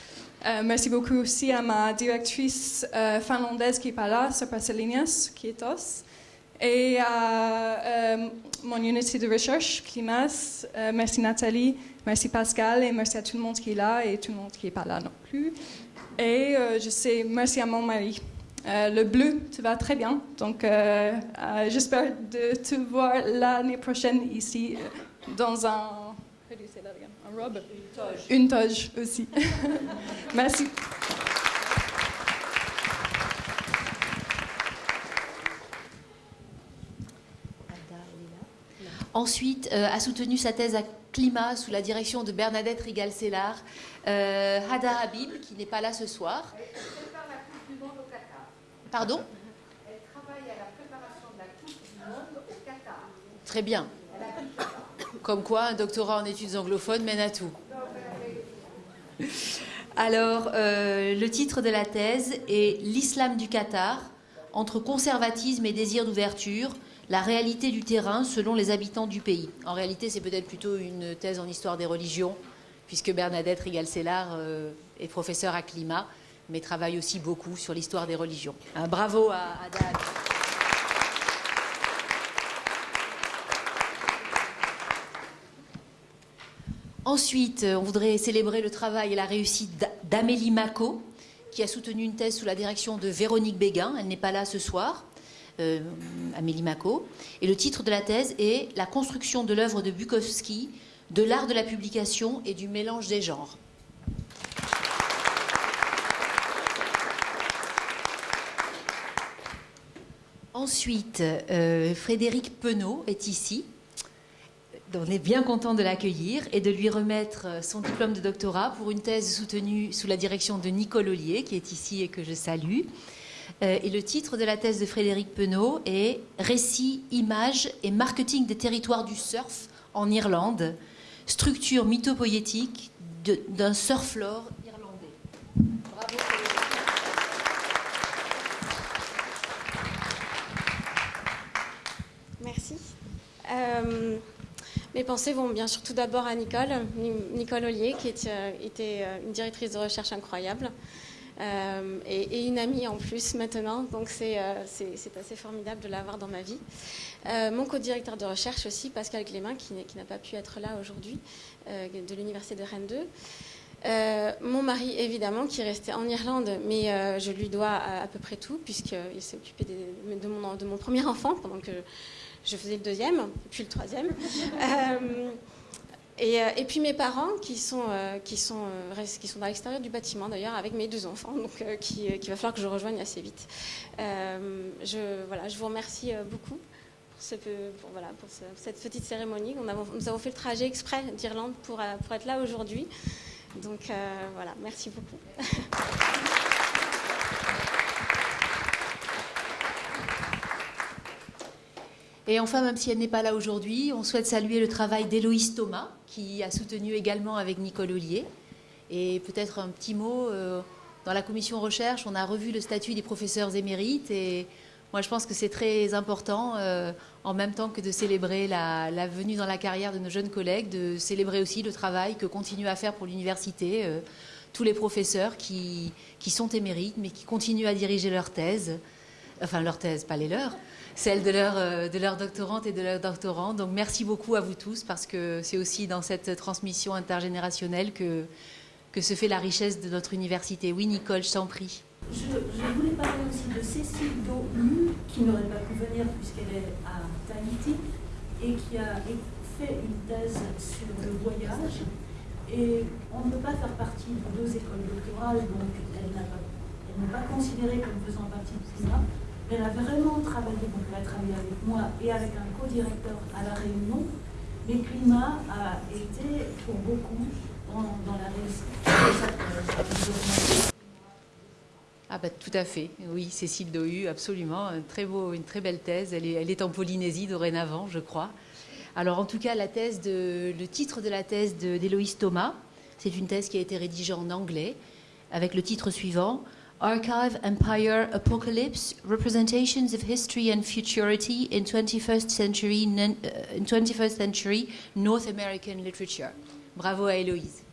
Uh, merci beaucoup aussi à ma directrice uh, finlandaise qui est pas là, Sir Paselinas, qui est os. Et à uh, mon unité de recherche, Climas, merci Nathalie, merci Pascal, et merci à tout le monde qui est là et tout le monde qui n'est pas là non plus. Et je sais, merci à mon mari. Euh, le bleu, tu vas très bien. Donc, euh, euh, j'espère de te voir l'année prochaine ici dans un. Un robe? Une toge. Une toge aussi. Merci. Ensuite, a soutenu sa thèse à climat sous la direction de Bernadette Rigal-Sellar, Hada Habib, qui n'est pas là ce soir. Pardon? Elle travaille à la préparation de la Coupe du Monde au Qatar. Très bien. Comme quoi, un doctorat en études anglophones mène à tout. Alors, euh, le titre de la thèse est L'islam du Qatar, entre conservatisme et désir d'ouverture, la réalité du terrain selon les habitants du pays. En réalité, c'est peut-être plutôt une thèse en histoire des religions, puisque Bernadette Rigal-Sellar euh, est professeure à climat mais travaille aussi beaucoup sur l'histoire des religions. Bravo à, à Ensuite, on voudrait célébrer le travail et la réussite d'Amélie Mako, qui a soutenu une thèse sous la direction de Véronique Béguin. Elle n'est pas là ce soir, euh, Amélie Mako. Et le titre de la thèse est La construction de l'œuvre de Bukowski, de l'art de la publication et du mélange des genres. Ensuite, euh, Frédéric Penaud est ici. On est bien content de l'accueillir et de lui remettre son diplôme de doctorat pour une thèse soutenue sous la direction de Nicole Ollier, qui est ici et que je salue. Euh, et le titre de la thèse de Frédéric Penaud est Récit, images et marketing des territoires du surf en Irlande, structure mythopoétique d'un surflore irlandais. Bravo. Euh, mes pensées vont bien sûr tout d'abord à Nicole, Nicole Ollier, qui euh, était une directrice de recherche incroyable. Et, une amie en plus maintenant, donc c'est assez formidable de l'avoir dans ma vie. mon co-directeur de recherche aussi, Pascal Clément, qui, n'a pas pu être là aujourd'hui, de l'Université de Rennes 2. mon mari, évidemment, qui est resté en Irlande, mais je lui dois à, peu près tout, puisqu'il s'est occupé de, mon, de, mon, premier enfant pendant que je faisais le deuxième, puis le troisième. Euh, euh, et, puis mes parents qui sont, euh, qui sont, qui sont dans l'extérieur du bâtiment d'ailleurs avec mes deux enfants, donc qui, va falloir que je rejoigne assez vite. je, voilà, je vous remercie beaucoup pour, voilà, pour cette petite cérémonie. On nous avons fait le trajet exprès d'Irlande pour, pour être là aujourd'hui. Donc voilà, merci beaucoup. Et enfin, même si elle n'est pas là aujourd'hui, on souhaite saluer le travail d'Héloïse Thomas, qui a soutenu également avec Nicole Ollier. Et peut-être un petit mot, euh, dans la commission recherche, on a revu le statut des professeurs émérites. Et moi, je pense que c'est très important, euh, en même temps que de célébrer la, venue dans la carrière de nos jeunes collègues, de célébrer aussi le travail que continuent à faire pour l'université euh, tous les professeurs qui, qui sont émérites, mais qui continuent à diriger leur thèse. Enfin, leur thèse, pas les leurs celle de leur, euh, de leur doctorante et de leur doctorant. Donc merci beaucoup à vous tous parce que c'est aussi dans cette transmission intergénérationnelle que, que se fait la richesse de notre université. Oui, Nicole, je t'en prie. Je, voulais parler aussi de Cécile Domu, qui n'aurait pas pu venir puisqu'elle est à Tahiti et qui a fait une thèse sur le voyage. Et on ne peut pas faire partie de deux écoles doctorales, donc elle n'est pas, considérée comme faisant partie de CIMA. Elle a vraiment travaillé, donc elle a travaillé avec moi et avec un co-directeur à La Réunion, mais Climat a été pour beaucoup dans, la réussite. Ah bah tout à fait, oui, Cécile Dohu, absolument, une très belle thèse. Elle est, en Polynésie dorénavant, je crois. Alors en tout cas, la thèse le titre de la thèse d'Héloïse Thomas, c'est une thèse qui a été rédigée en anglais avec le titre suivant Archive Empire Apocalypse Representations of History and Futurity in 21st Century, uh, in 21st century North American Literature. Bravo à Héloïse.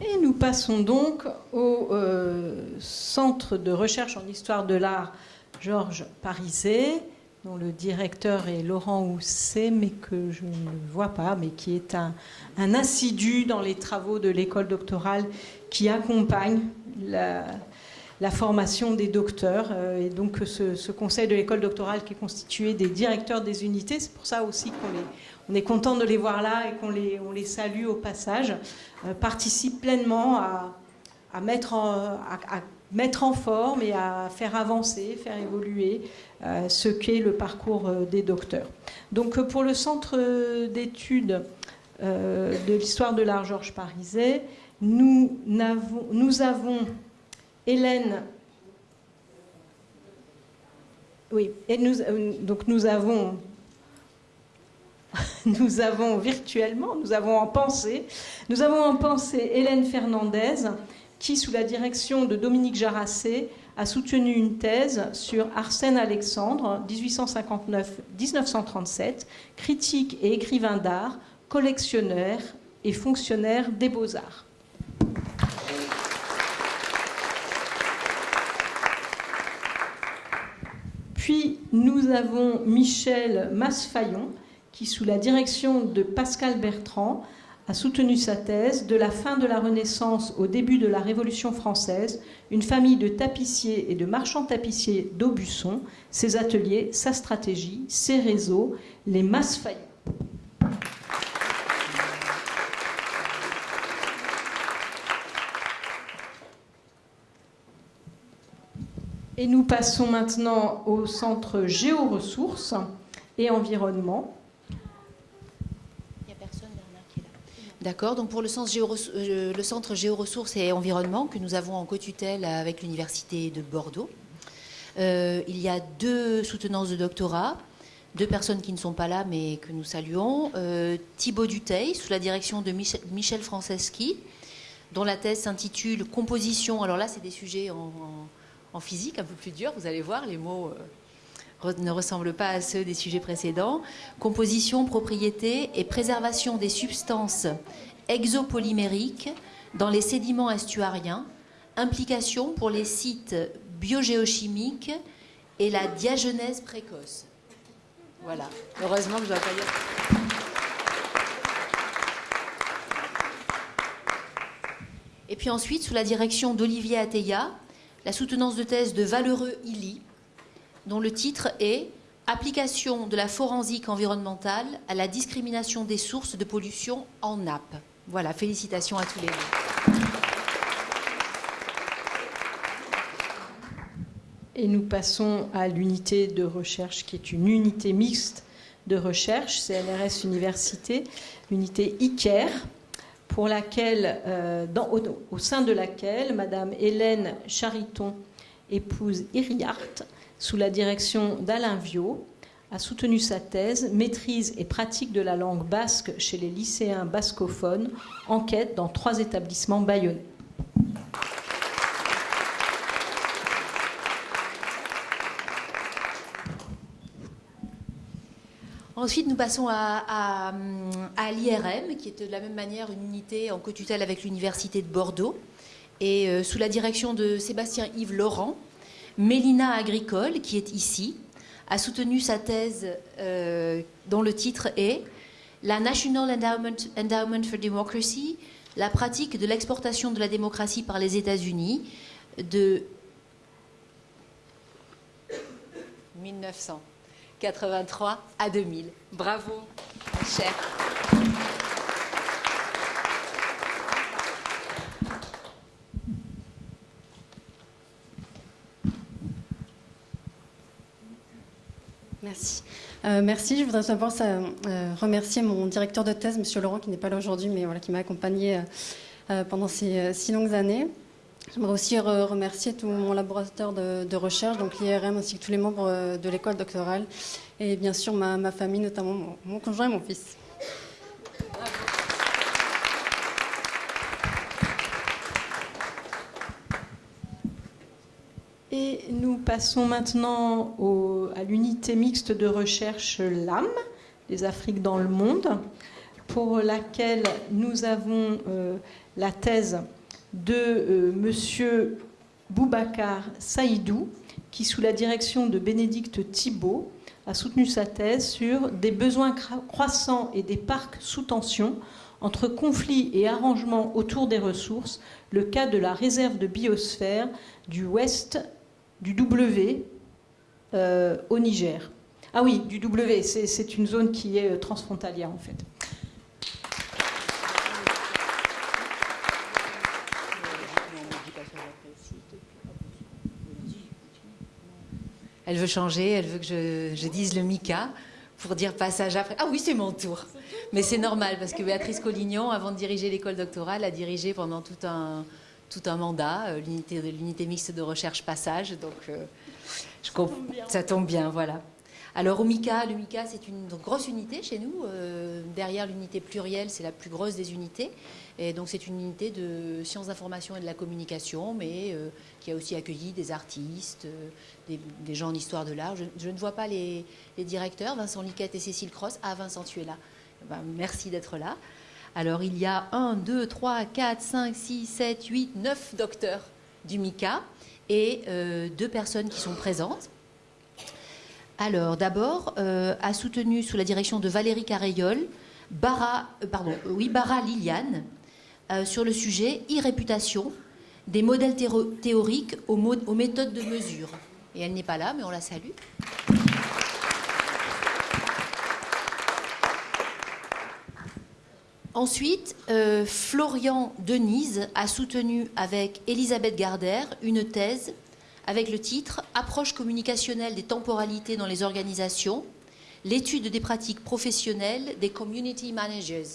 Et nous passons donc au euh, Centre de recherche en histoire de l'art Georges Pariset, dont le directeur est Laurent Housset, mais que je ne vois pas, mais qui est un, assidu dans les travaux de l'école doctorale qui accompagne la, formation des docteurs. Euh, et donc ce, conseil de l'école doctorale qui est constitué des directeurs des unités, c'est pour ça aussi qu'on est content de les voir là et qu'on les, on les salue au passage, euh, participe pleinement à, mettre en, mettre en forme et à faire avancer, faire évoluer euh, ce qu'est le parcours euh, des docteurs. Donc pour le centre d'études de l'histoire de l'art Georges Pariset, nous, avons, nous avons Hélène oui, et nous, donc nous avons nous avons virtuellement, nous avons en pensée, nous avons en pensée Hélène Fernandez, qui, sous la direction de Dominique Jarassé, a soutenu une thèse sur Arsène Alexandre, 1859-1937, critique et écrivain d'art, collectionneur et fonctionnaire des beaux-arts. Puis nous avons Michel Masfayon, qui, sous la direction de Pascal Bertrand, a soutenu sa thèse De la fin de la Renaissance au début de la Révolution française, une famille de tapissiers et de marchands tapissiers d'Aubusson, ses ateliers, sa stratégie, ses réseaux, les masses faillites. Et nous passons maintenant au centre géoressources et environnement. D'accord, donc pour le, euh, le, Centre Géoressources et Environnement que nous avons en co-tutelle avec l'Université de Bordeaux, euh, il y a deux soutenances de doctorat, deux personnes qui ne sont pas là mais que nous saluons. Euh, Thibaut Duteil, sous la direction de Michel, Franceschi, dont la thèse s'intitule Composition. Alors là, c'est des sujets en, physique un peu plus durs, vous allez voir, les mots ne ressemblent pas à ceux des sujets précédents. Composition, propriété et préservation des substances exopolymériques dans les sédiments estuariens, implication pour les sites biogéochimiques et la diagenèse précoce. Voilà, heureusement que je dois pas dire. Et puis ensuite, sous la direction d'Olivier Atteya, la soutenance de thèse de Valeureux Illy, dont le titre est Application de la forensique environnementale à la discrimination des sources de pollution en nappe. Voilà, félicitations à tous les deux. Et nous passons à l'unité de recherche qui est une unité mixte de recherche, CNRS Université, l'unité ICARE, pour laquelle, euh, au, sein de laquelle Madame Hélène Chariton épouse Iriart sous la direction d'Alain Viau, a soutenu sa thèse Maîtrise et pratique de la langue basque chez les lycéens bascophones, enquête dans trois établissements bayonnais. Ensuite, nous passons à, l'IRM, qui est de la même manière une unité en co-tutelle avec l'Université de Bordeaux, et euh, sous la direction de Sébastien Yves Laurent, Mélina Agricole, qui est ici, a soutenu sa thèse euh, dont le titre est La National Endowment, for Democracy, la pratique de l'exportation de la démocratie par les États-Unis de 1983 à 2000. Bravo, cher. Merci. Euh, merci. Je voudrais d'abord euh, remercier mon directeur de thèse, Monsieur Laurent, qui n'est pas là aujourd'hui, mais voilà, qui m'a accompagné pendant ces six longues années. J'aimerais aussi remercier tout mon laboratoire de, recherche, donc l'IRM, ainsi que tous les membres de l'école doctorale, et bien sûr ma, famille, notamment mon conjoint et mon fils. Et nous passons maintenant à l'unité mixte de recherche LAM, les Afriques dans le monde, pour laquelle nous avons euh, la thèse de euh, Monsieur Boubacar Saïdou, qui, sous la direction de Bénédicte Thibault, a soutenu sa thèse sur des besoins croissants et des parcs sous tension entre conflits et arrangements autour des ressources, le cas de la réserve de biosphère du Ouest du W euh, au Niger. Ah oui, du W, c'est une zone qui est euh, transfrontalière en fait. Elle veut changer, elle veut que je, dise le Mika pour dire passage après. Ah oui, c'est mon tour. Mais c'est normal parce que Béatrice Collignon, avant de diriger l'école doctorale, a dirigé pendant tout un, tout un mandat, euh, l'unité, l'unité mixte de recherche passage. Donc, euh, je ça, tombe bien, voilà. Alors, au MICA, le MICA, c'est une grosse unité chez nous. Euh, derrière l'unité plurielle, c'est la plus grosse des unités. Et donc, c'est une unité de sciences d'information et de la communication, mais qui a aussi accueilli des artistes, des, gens en histoire de l'art. Je, ne vois pas les, directeurs, Vincent Liquette et Cécile Cross. Ah, Vincent, tu es là. Ben, merci d'être là. Alors il y a 1, 2, 3, 4, 5, 6, 7, 8, 9 docteurs du MICA et euh, deux personnes qui sont présentes. Alors d'abord, euh, a soutenu sous la direction de Valérie Carayol, euh, Bara Liliane, sur le sujet e-réputation, des modèles théoriques aux méthodes de mesure. Et elle n'est pas là, mais on la salue. Ensuite, euh, Florian Denise a soutenu avec Elisabeth Garder une thèse avec le titre Approche communicationnelle des temporalités dans les organisations, l'étude des pratiques professionnelles des community managers.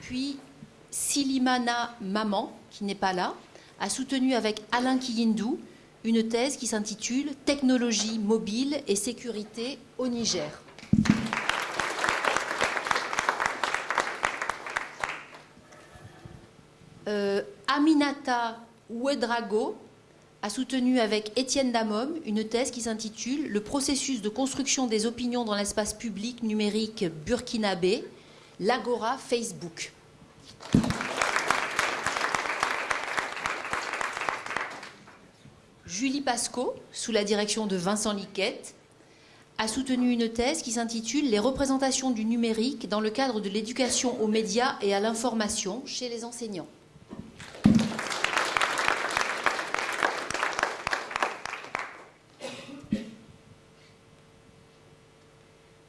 Puis Silimana Maman, qui n'est pas là, a soutenu avec Alain Kiyindou une thèse qui s'intitule Technologie mobile et sécurité au Niger. Euh, Aminata Ouedrago a soutenu avec Étienne Damom une thèse qui s'intitule Le processus de construction des opinions dans l'espace public numérique burkinabé, l'Agora Facebook. Julie Pasco, sous la direction de Vincent Liquette, a soutenu une thèse qui s'intitule Les représentations du numérique dans le cadre de l'éducation aux médias et à l'information chez les enseignants.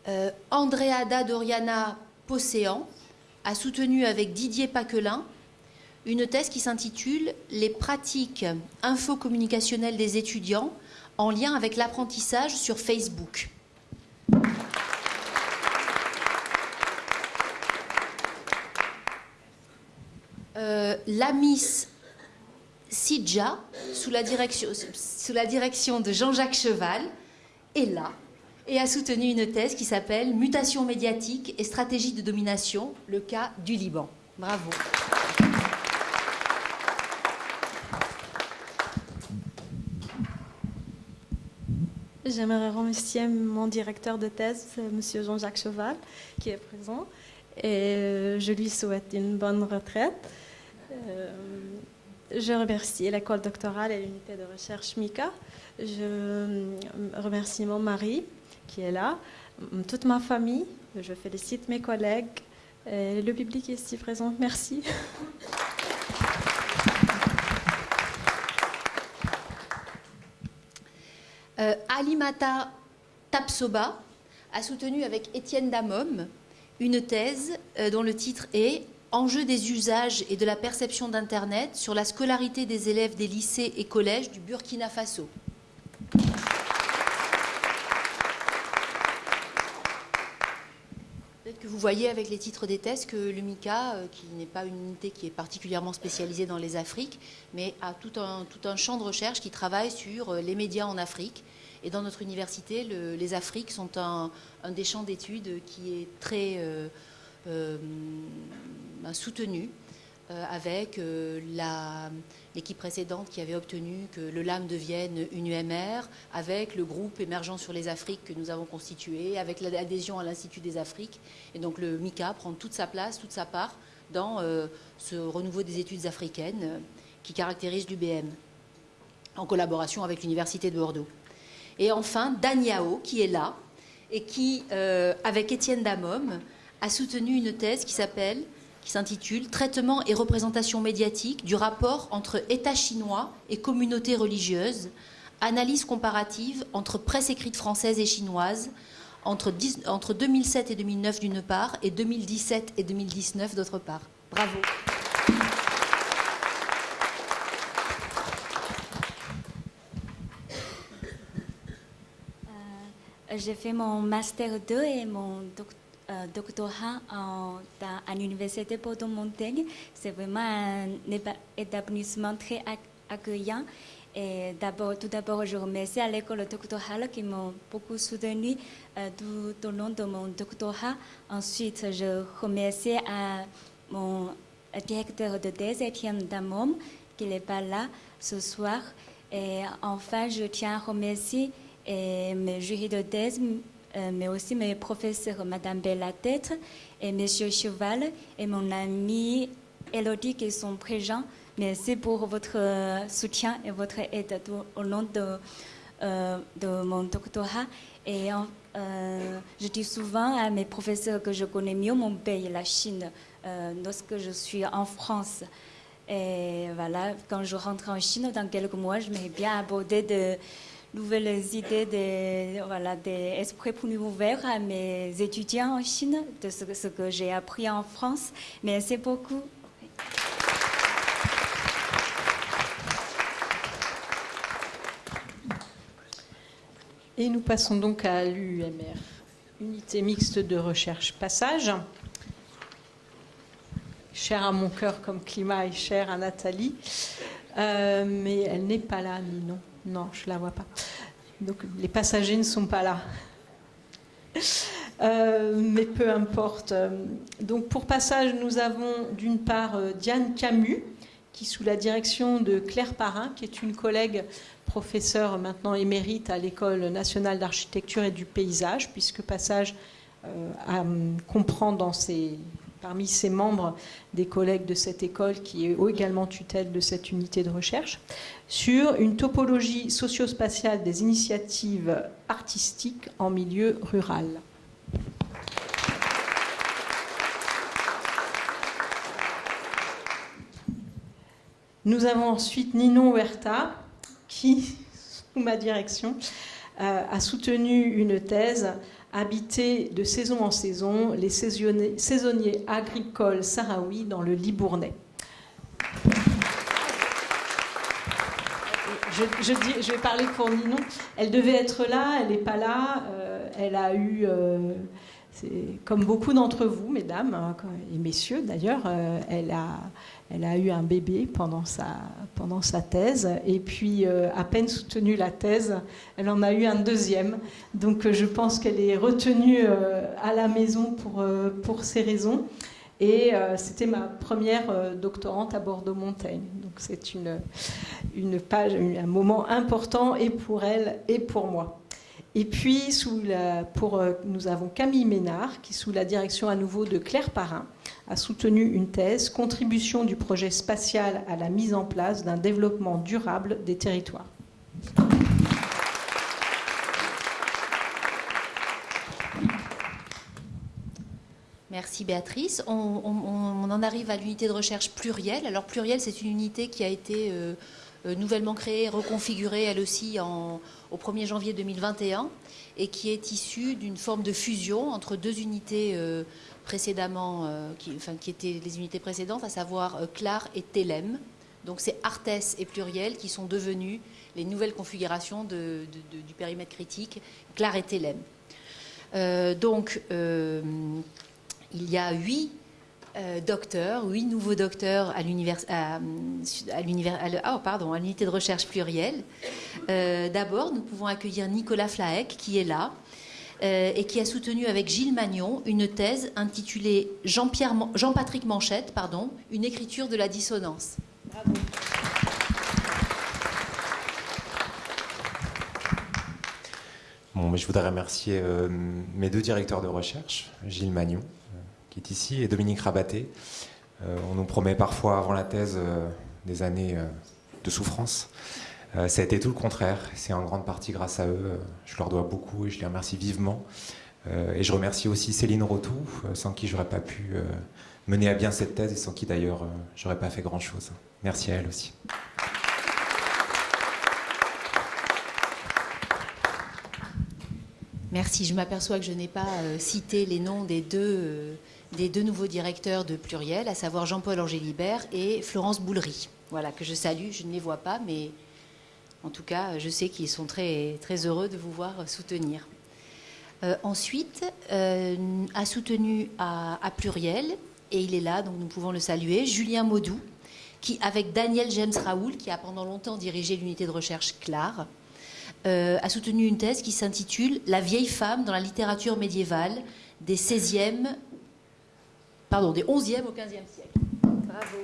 Euh, Andreada Doriana Posséan a soutenu avec Didier Paquelin une thèse qui s'intitule Les pratiques infocommunicationnelles des étudiants en lien avec l'apprentissage sur Facebook. Euh, la Miss Sidja, sous la direction, sous la direction de Jean-Jacques Cheval, est là et a soutenu une thèse qui s'appelle Mutation médiatique et stratégie de domination, le cas du Liban. Bravo. J'aimerais remercier mon directeur de thèse, M. Jean-Jacques Cheval, qui est présent. Et euh, je lui souhaite une bonne retraite. Euh, je remercie l'école doctorale et l'unité de recherche MICA. Je remercie mon mari, qui est là, toute ma famille. Je félicite mes collègues le public ici présent. Merci. Euh, Alimata Tapsoba a soutenu avec Étienne Damom une thèse euh, dont le titre est Enjeu des usages et de la perception d'Internet sur la scolarité des élèves des lycées et collèges du Burkina Faso. Peut-être que vous voyez avec les titres des thèses que l'UMICA, euh, qui n'est pas une unité qui est particulièrement spécialisée dans les Afriques, mais a tout un, tout un champ de recherche qui travaille sur euh, les médias en Afrique. Et dans notre université, le- les Afriques sont un, un des champs d'études qui est très euh, soutenu avec la- l'équipe précédente qui avait obtenu que le LAM devienne une UMR, avec le groupe émergent sur les Afriques que nous avons constitué, avec l'adhésion à l'Institut des Afriques. Et donc le MICA prend toute sa place, toute sa part dans euh, ce renouveau des études africaines euh, qui caractérise l'UBM, en collaboration avec l'Université de Bordeaux. Et enfin, Dan Yao, qui est là, et qui, euh, avec Étienne Damom, a soutenu une thèse qui s'appelle, s'intitule Traitement et représentation médiatique du rapport entre État chinois et communauté religieuse, analyse comparative entre presse écrite française et chinoise, entre, dix- entre 2007 et 2009 d'une part, et 2017 et 2019 d'autre part. Bravo. Euh, J'ai fait mon master 2 et mon doc- euh, doctorat en- dans- à l'université Bordeaux-Montaigne. C'est vraiment un établissement très ac- accueillant. Tout d'abord, je remercie à l'école doctorale qui m'ont beaucoup soutenu euh, tout au long de mon doctorat. Ensuite, je remercie à mon directeur de thèse, Étienne Damom, qui n'est pas là ce soir. Et enfin, je tiens à remercier euh, mes jurys de thèse, euh, mais aussi mes professeurs, Madame Bellatête et Monsieur Cheval, et mon amie Elodie qui sont présents. Merci pour votre euh, soutien et votre aide au long de, euh, de mon doctorat. Et euh, je dis souvent à mes professeurs que je connais mieux mon pays, la Chine, euh, lorsque je suis en France. Et voilà, quand je rentre en Chine dans quelques mois, je vais bien aborder de nouvelles idées, des, voilà, des esprits plus ouverts à mes étudiants en Chine, de ce, que- j'ai appris en France. Merci beaucoup. Et nous passons donc à l'UMR, unité mixte de recherche passage. Cher à mon cœur comme climat et cher à Nathalie. Euh, mais elle n'est pas là, Ninon. Non, je ne la vois pas. Donc les passagers ne sont pas là. Euh, mais peu importe. Donc pour passage, nous avons d'une part euh, Diane Camus, qui sous la direction de Claire Parrain, qui est une collègue professeure maintenant émérite à l'École nationale d'architecture et du paysage, puisque Passage euh, hum, comprend dans ses, parmi ses membres des collègues de cette école qui est également tutelle de cette unité de recherche, sur une topologie socio-spatiale des initiatives artistiques en milieu rural. Nous avons ensuite Ninon Huerta, qui, sous ma direction, euh, a soutenu une thèse Habiter de saison en saison les saisonniers, agricoles sahraouis dans le Libournais. Je, vais parler pour Ninon. Elle devait être là, elle n'est pas là. Euh, elle a eu, euh, comme beaucoup d'entre vous, mesdames hein, et messieurs d'ailleurs, euh, elle, a, eu un bébé pendant sa, thèse. Et puis, euh, à peine soutenue la thèse, elle en a eu un deuxième. Donc, euh, je pense qu'elle est retenue à la maison pour, pour ces raisons. Et c'était ma première doctorante à Bordeaux-Montaigne. Donc c'est une page, un moment important et pour elle et pour moi. Et puis pour, euh, nous avons Camille Ménard qui, sous la direction à nouveau de Claire Parrain, a soutenu une thèse Contribution du projet spatial à la mise en place d'un développement durable des territoires. Merci Béatrice. On, en arrive à l'unité de recherche plurielle. Alors plurielle, c'est une unité qui a été euh, nouvellement créée, reconfigurée elle aussi au 1er janvier 2021 et qui est issue d'une forme de fusion entre deux unités précédemment, qui, enfin, qui étaient les unités précédentes, à savoir Clar et Telem. Donc c'est Artes et Pluriel qui sont devenus les nouvelles configurations du périmètre critique, Clar et Telem. donc il y a huit euh, docteurs, huit nouveaux docteurs à oh, l'unité de recherche plurielle. Euh, d'abord, nous pouvons accueillir Nicolas Flaek, qui est là, euh, et qui a soutenu avec Gilles Magnon une thèse intitulée Jean-Patrick Manchette, pardon, une écriture de la dissonance. Bon, je voudrais remercier mes deux directeurs de recherche, Gilles Magnon, ici, et Dominique Rabaté. Euh, on nous promet parfois avant la thèse euh, des années euh, de souffrance. ça a été tout le contraire. C'est en grande partie grâce à eux. Je leur dois beaucoup et je les remercie vivement. et je remercie aussi Céline Rotou, sans qui j'aurais pas pu mener à bien cette thèse et sans qui d'ailleurs j'aurais pas fait grand chose. Merci à elle aussi. Merci. Je m'aperçois que je n'ai pas cité les noms des deux des deux nouveaux directeurs de Pluriel, à savoir Jean-Paul Angélibert et Florence Boulery. Voilà, que je salue, je ne les vois pas, mais en tout cas, je sais qu'ils sont très, très heureux de vous voir soutenir. Euh, ensuite, euh, a soutenu à, Pluriel, et il est là, donc nous pouvons le saluer, Julien Maudou, qui, avec Daniel James Raoul, qui a pendant longtemps dirigé l'unité de recherche CLAR, euh, a soutenu une thèse qui s'intitule La vieille femme dans la littérature médiévale des 16e pardon, des 11e au 15e siècle. Bravo,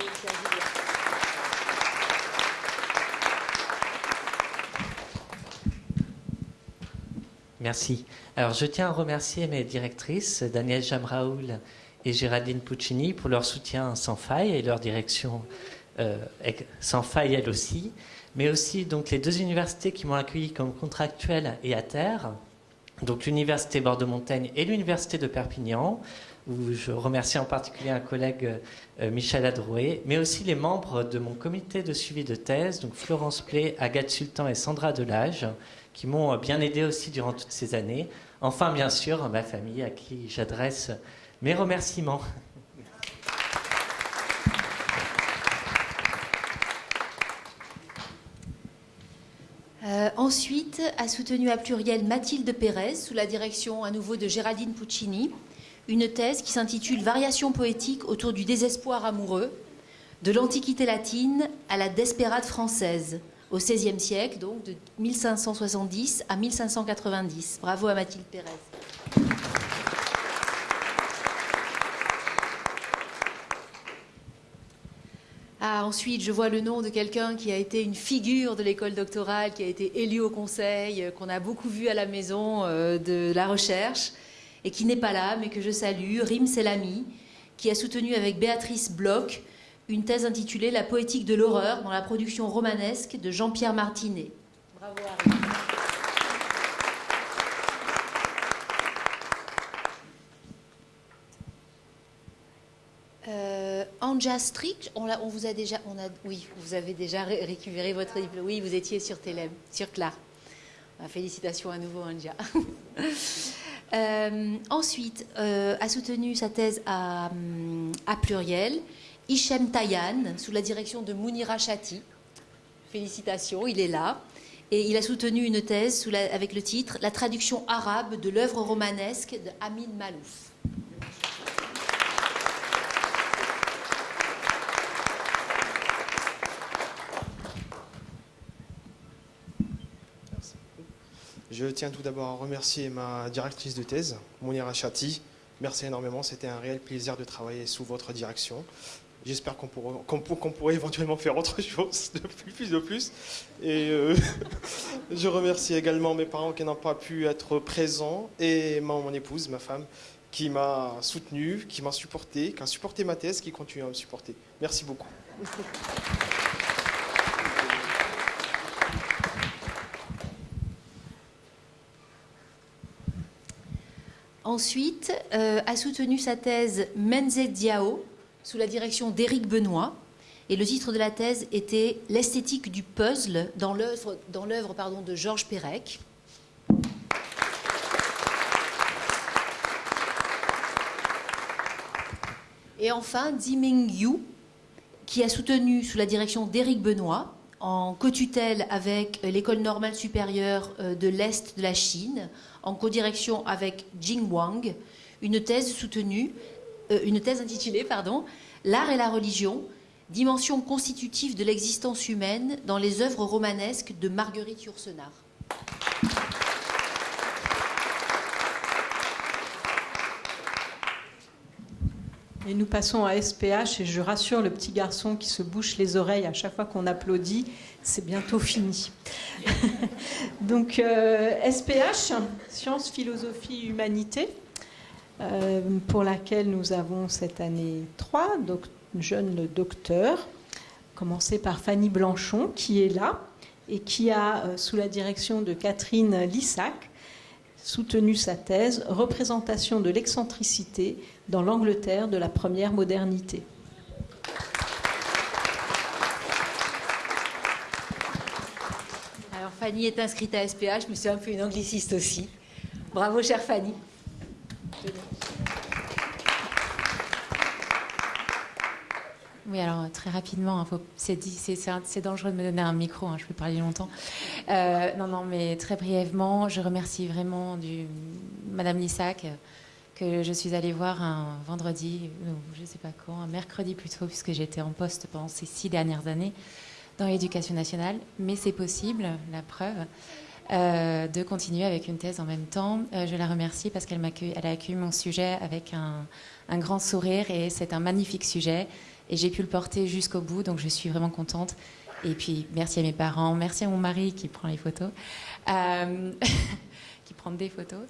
Merci. Alors, je tiens à remercier mes directrices, Danielle Jamraoul et Géraldine Puccini, pour leur soutien sans faille et leur direction euh, sans faille elle aussi, mais aussi donc les deux universités qui m'ont accueilli comme contractuel et à terre, donc l'université Bordeaux-Montaigne et l'université de Perpignan, où je remercie en particulier un collègue, euh, Michel Adrouet, mais aussi les membres de mon comité de suivi de thèse, donc Florence Play, Agathe Sultan et Sandra Delage, qui m'ont euh, bien aidé aussi durant toutes ces années. Enfin, bien sûr, ma famille, à qui j'adresse mes remerciements. Euh, ensuite, a soutenu à pluriel Mathilde Pérez, sous la direction à nouveau de Géraldine Puccini, une thèse qui s'intitule Variations poétiques autour du désespoir amoureux, de l'Antiquité latine à la Despérade française, au XVIe siècle, donc de 1570 à 1590. Bravo à Mathilde Pérez. Ah, ensuite, je vois le nom de quelqu'un qui a été une figure de l'école doctorale, qui a été élu au conseil, euh, qu'on a beaucoup vu à la maison euh, de la recherche et qui n'est pas là, mais que je salue, Rim Selami, qui a soutenu avec Béatrice Bloch une thèse intitulée La poétique de l'horreur dans la production romanesque de Jean-Pierre Martinet. Bravo à Euh, Anja Strick, on, vous a déjà, oui, vous avez déjà récupéré votre diplôme. Oui, vous étiez sur Télém, sur Clar. Félicitations à nouveau, Anja. Euh, ensuite, euh, a soutenu sa thèse à, pluriel Hichem Tayan, sous la direction de Mounira Chati. Félicitations, il est là. Et il a soutenu une thèse avec le titre La traduction arabe de l'œuvre romanesque de Amin Malouf. Je tiens tout d'abord à remercier ma directrice de thèse, Mounira Chati. Merci énormément, c'était un réel plaisir de travailler sous votre direction. J'espère qu'on pourrait, éventuellement faire autre chose de plus, de plus. Et euh, je remercie également mes parents qui n'ont pas pu être présents et mon épouse, ma femme, qui m'a soutenu, qui m'a supporté, qui a supporté ma thèse, qui continue à me supporter. Merci beaucoup. Ensuite, euh, a soutenu sa thèse Menze Diao sous la direction d'Éric Benoît Et le titre de la thèse était L'esthétique du puzzle dans l'œuvre de Georges Perec. Et enfin, Diming Yu, qui a soutenu sous la direction d'Éric Benoît, en co-tutelle avec l'école normale supérieure euh, de l'Est de la Chine, en co-direction avec Jing Wang, une thèse soutenue, euh, intitulée L'art et la religion, dimension constitutive de l'existence humaine dans les œuvres romanesques de Marguerite Yourcenar. Et nous passons à SPH et je rassure le petit garçon qui se bouche les oreilles à chaque fois qu'on applaudit, c'est bientôt fini. Donc SPH, euh, Sciences, Philosophie, Humanité, euh, pour laquelle nous avons cette année trois jeunes docteurs, commencé par Fanny Blanchon qui est là et qui a, euh, sous la direction de Catherine Lissac, soutenu sa thèse Représentation de l'excentricité dans l'Angleterre de la première modernité. Alors Fanny est inscrite à SPH, mais c'est un peu une angliciste aussi. Bravo, chère Fanny. Oui, alors très rapidement, hein, c'est dangereux de me donner un micro, hein, je peux parler longtemps. Euh, non, non, mais très brièvement, je remercie vraiment du, Madame Lissac, que je suis allée voir un vendredi, je ne sais pas quand, un mercredi plutôt, puisque j'étais en poste pendant ces six dernières années dans l'éducation nationale. Mais c'est possible, la preuve. Euh, de continuer avec une thèse en même temps. Euh, je la remercie parce qu'elle a accueilli mon sujet avec un, grand sourire et c'est un magnifique sujet. Et j'ai pu le porter jusqu'au bout, donc je suis vraiment contente. Et puis, merci à mes parents, merci à mon mari qui prend les photos, euh, des photos.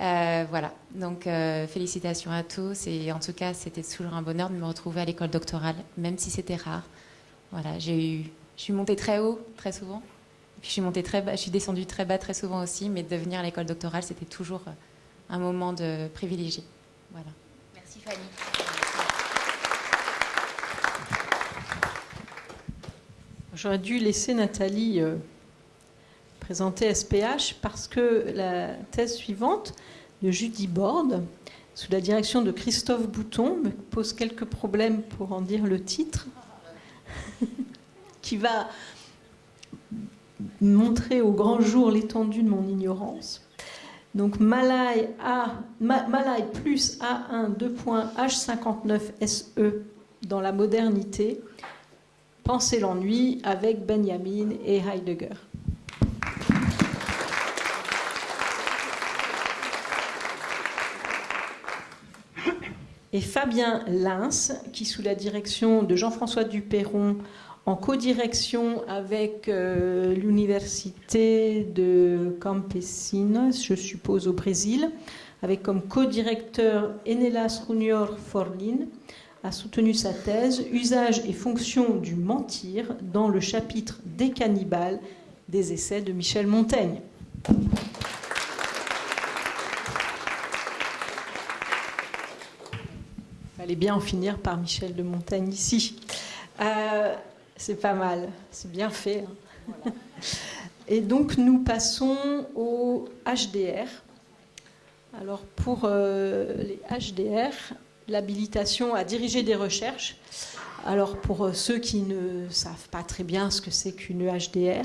Euh, voilà, donc euh, félicitations à tous. Et en tout cas, c'était toujours un bonheur de me retrouver à l'école doctorale, même si c'était rare. Voilà, j'ai eu, je suis montée très haut, très souvent. Puis je suis montée très bas, je suis descendue très bas très souvent aussi, mais de venir à l'école doctorale, c'était toujours un moment de privilégié. Voilà. Merci Fanny. J'aurais dû laisser Nathalie présenter SPH parce que la thèse suivante de Judy Borde, sous la direction de Christophe Bouton, me pose quelques problèmes pour en dire le titre, qui va montrer au grand jour l'étendue de mon ignorance. Donc Malay plus A1 2.H59 SE dans la modernité, Penser l'ennui avec Benjamin et Heidegger. Et Fabien Lins, qui sous la direction de Jean-François Duperron, en codirection avec euh, l'université de Campesinas, je suppose au Brésil, avec comme co-directeur Enelas Junior Forlin, a soutenu sa thèse Usage et fonction du mentir dans le chapitre des cannibales des essais de Michel Montaigne. Fallait bien en finir par Michel de Montaigne ici. Euh, c'est pas mal, c'est bien fait. Hein. Et donc nous passons au HDR. Alors pour euh, les HDR, l'habilitation à diriger des recherches. Alors pour euh, ceux qui ne savent pas très bien ce que c'est qu'une HDR,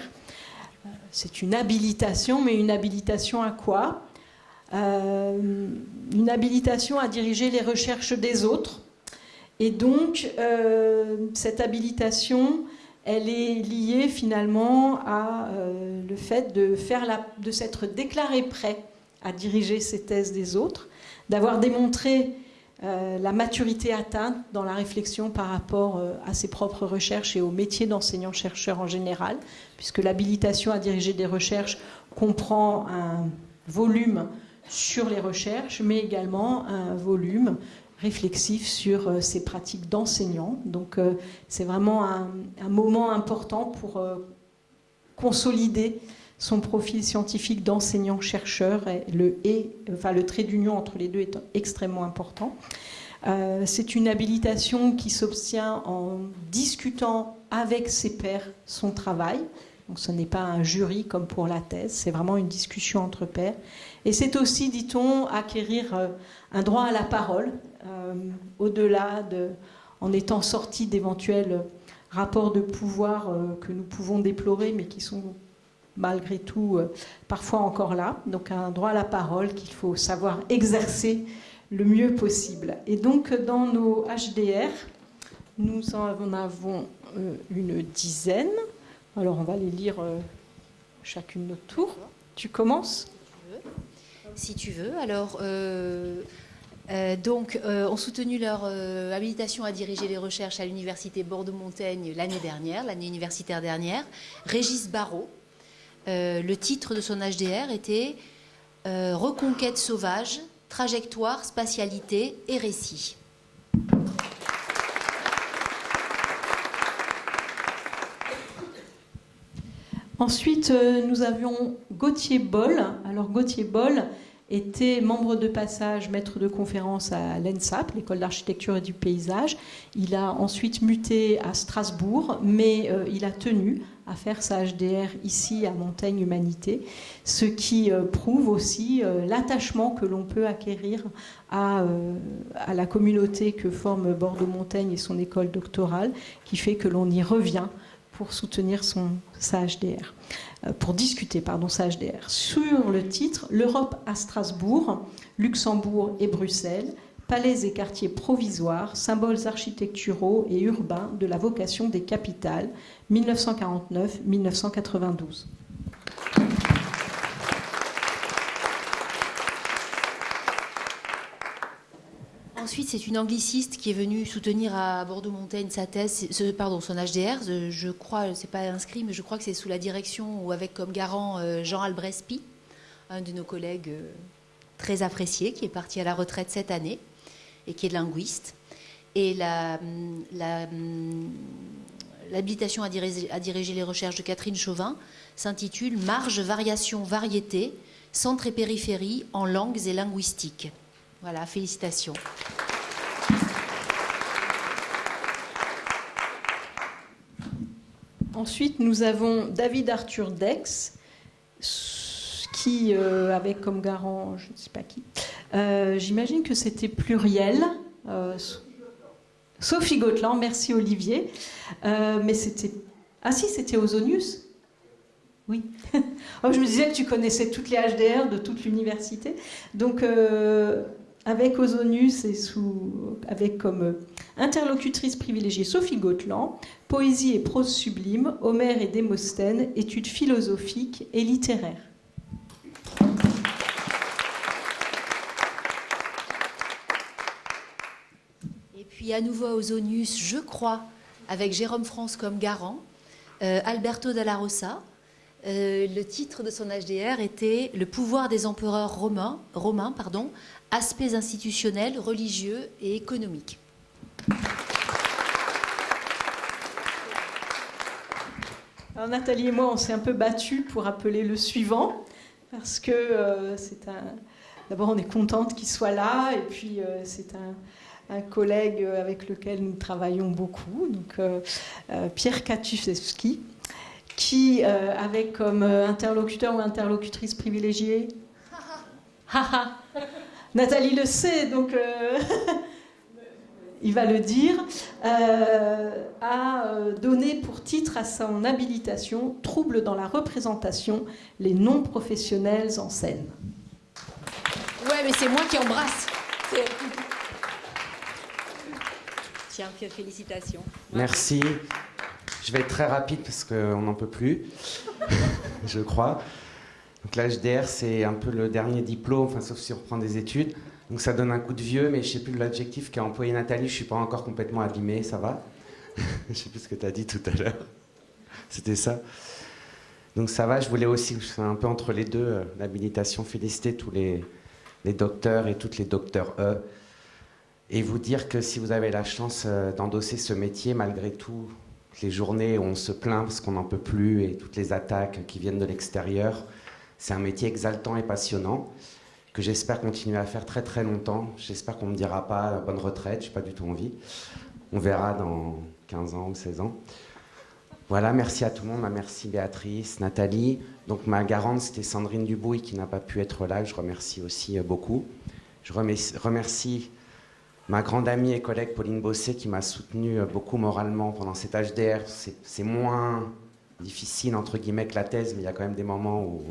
c'est une habilitation, mais une habilitation à quoi? Une habilitation à diriger les recherches des autres. Et donc, cette habilitation, elle est liée finalement à le fait de, de s'être déclaré prêt à diriger ces thèses des autres, d'avoir démontré euh, la maturité atteinte dans la réflexion par rapport euh, à ses propres recherches et au métier d'enseignant-chercheur en général, puisque l'habilitation à diriger des recherches comprend un volume sur les recherches, mais également un volume réflexif sur euh, ses pratiques d'enseignant. Donc c'est vraiment un, moment important pour consolider son profil scientifique d'enseignant-chercheur, le, et, enfin, le trait d'union entre les deux est extrêmement important. Euh, c'est une habilitation qui s'obtient en discutant avec ses pairs son travail. Donc ce n'est pas un jury comme pour la thèse, c'est vraiment une discussion entre pairs. Et c'est aussi, dit-on, acquérir euh, un droit à la parole, euh, au-delà de, en étant sorti d'éventuels rapports de pouvoir que nous pouvons déplorer, mais qui sont malgré tout parfois encore là. Donc un droit à la parole qu'il faut savoir exercer le mieux possible. Et donc dans nos HDR, nous en avons euh, une dizaine. Alors on va les lire euh, chacune notre tour. Tu commences? Si tu veux. Alors, euh, donc, ont soutenu leur habilitation à diriger les recherches à l'université Bordeaux-Montaigne l'année dernière, l'année universitaire dernière. Régis Barrault. le titre de son HDR était Reconquête sauvage, trajectoire, spatialité et récit. Ensuite, euh, nous avions Gauthier Boll. Alors Gauthier Boll était membre de passage, maître de conférence à l'ENSAP, l'école d'architecture et du paysage. Il a ensuite muté à Strasbourg, mais euh, il a tenu à faire sa HDR ici à Montaigne Humanité, ce qui euh, prouve aussi euh, l'attachement que l'on peut acquérir à, à, la communauté que forme Bordeaux-Montaigne et son école doctorale, qui fait que l'on y revient pour soutenir son, sa HDR. Euh, pour discuter pardon, sa HDR, sur le titre L'Europe à Strasbourg, Luxembourg et Bruxelles, palais et quartiers provisoires, symboles architecturaux et urbains de la vocation des capitales, 1949-1992. Ensuite, c'est une angliciste qui est venue soutenir à Bordeaux-Montaigne sa thèse, pardon, son HDR. Je crois, c'est pas inscrit, mais je crois que c'est sous la direction ou avec comme garant euh, Jean Albrespi, un de nos collègues euh, très appréciés, qui est parti à la retraite cette année et qui est linguiste. Et l'habilitation à, à diriger les recherches de Catherine Chauvin s'intitule Marge, variation, variété, centre et périphérie en langues et linguistiques. Voilà, félicitations. Ensuite, nous avons David Arthur Dex, qui, euh, avec comme garant, je ne sais pas qui, euh, j'imagine que c'était pluriel. Euh, Sophie Gotland, merci Olivier. mais c'était. Ah si, c'était Ozonius Oui. oh, je me disais que tu connaissais toutes les HDR de toute l'université. Donc, avec Ozonius et sous, avec comme euh, interlocutrice privilégiée Sophie Gotland, poésie et prose sublime, Homère et Démosthène, études philosophiques et littéraires. Et puis à nouveau Ozonius, je crois, avec Jérôme France comme garant, euh, Alberto Dalla Rosa. Euh, le titre de son HDR était Le pouvoir des empereurs romains, romains pardon, aspects institutionnels, religieux et économiques. Alors Nathalie et moi, on s'est un peu battus pour appeler le suivant, parce que euh, c'est un. D'abord, on est contente qu'il soit là, et puis euh, c'est un, collègue avec lequel nous travaillons beaucoup, donc euh, Pierre Katusewski, qui, avec comme interlocuteur ou interlocutrice privilégiée, Nathalie le sait, donc euh, il va le dire, euh, a euh, donné pour titre à son habilitation Troubles dans la représentation, les non-professionnels en scène. Ouais, mais c'est moi qui embrasse. Tiens, félicitations. Merci. Je vais être très rapide parce qu'on n'en peut plus, je crois. Donc l'HDR, c'est un peu le dernier diplôme, enfin, sauf si on reprend des études. Donc ça donne un coup de vieux, mais je sais plus l'adjectif qu'a employé Nathalie, je suis pas encore complètement abîmé, ça va Je sais plus ce que tu as dit tout à l'heure. C'était ça. Donc ça va, je voulais aussi, un peu entre les deux, euh, l'habilitation, féliciter tous les, les, docteurs et toutes les docteurs E. Et vous dire que si vous avez la chance euh, d'endosser ce métier, malgré tout, les journées où on se plaint parce qu'on n'en peut plus et toutes les attaques qui viennent de l'extérieur, c'est un métier exaltant et passionnant. que j'espère continuer à faire très très longtemps. J'espère qu'on ne me dira pas bonne retraite, je n'ai pas du tout envie. On verra dans 15 ans ou 16 ans. Voilà, merci à tout le monde. Merci Béatrice, Nathalie. Donc ma garante, c'était Sandrine Dubouille qui n'a pas pu être là. Je remercie aussi euh, beaucoup. Je remercie ma grande amie et collègue Pauline Bossé qui m'a soutenu euh, beaucoup moralement pendant cet HDR. C'est moins difficile entre guillemets que la thèse, mais il y a quand même des moments où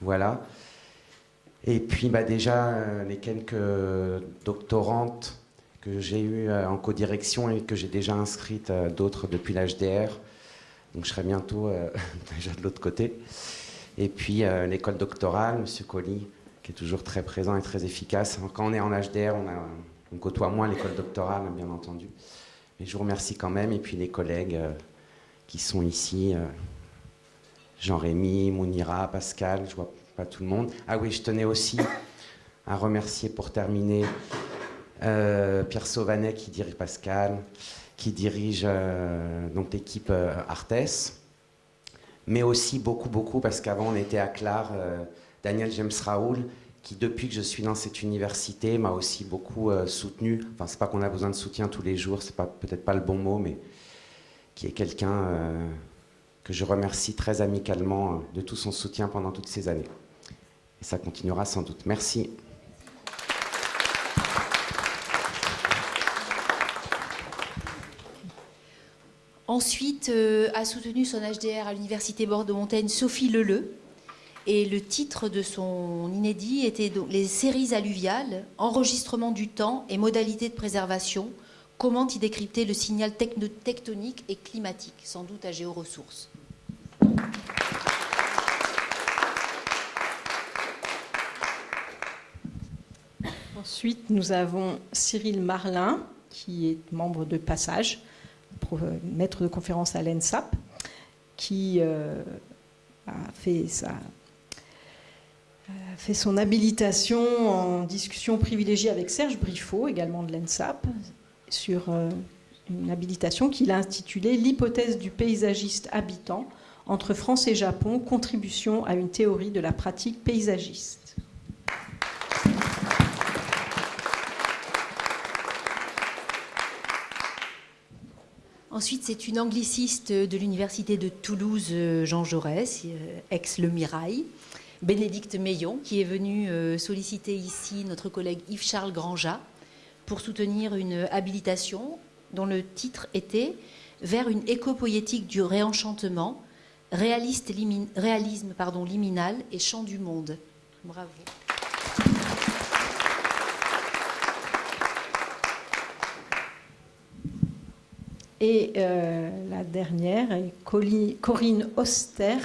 voilà. Et puis bah, déjà euh, les quelques doctorantes que j'ai eues en codirection et que j'ai déjà inscrites, d'autres depuis l'HDR. Donc je serai bientôt euh, déjà de l'autre côté. Et puis euh, l'école doctorale, M. Colli, qui est toujours très présent et très efficace. Quand on est en HDR, on, côtoie moins l'école doctorale, bien entendu. Mais je vous remercie quand même. Et puis les collègues euh, qui sont ici, Jean-Rémy, Mounira, Pascal, je vois pas tout le monde. Ah oui, je tenais aussi à remercier pour terminer Pierre Sauvanet qui dirige Pascal, qui dirige euh, donc l'équipe euh, mais aussi beaucoup, beaucoup, parce qu'avant on était à Clar, euh, Daniel James Raoul, qui depuis que je suis dans cette université m'a aussi beaucoup soutenu. Enfin, c'est pas qu'on a besoin de soutien tous les jours, c'est pas peut-être pas le bon mot, mais qui est quelqu'un que je remercie très amicalement de tout son soutien pendant toutes ces années. Et ça continuera sans doute. Merci. Ensuite, euh, a soutenu son HDR à l'Université Bordeaux-Montaigne Sophie Leleu. Et le titre de son inédit était Les séries alluviales, enregistrement du temps et modalités de préservation. Comment y décrypter le signal tectonique et climatique, sans doute à géoressources. Ensuite, nous avons Cyril Marlin, qui est membre de Passage maître de conférence à l'ENSAP, qui euh, a fait, fait son habilitation en discussion privilégiée avec Serge Briffaut, également de l'ENSAP, sur euh, une habilitation qu'il a intitulée L'hypothèse du paysagiste habitant entre France et Japon, contribution à une théorie de la pratique paysagiste. Ensuite, c'est une angliciste de l'université de Toulouse, Jean Jaurès, euh, ex-Le Mirail. Bénédicte Meillon, qui est venue euh, solliciter ici notre collègue Yves-Charles Granja pour soutenir une habilitation dont le titre était Vers une éco-poétique du réenchantement, réaliste, réalisme pardon, liminal et chant du monde. Bravo. Et euh, la dernière est Corinne Oster.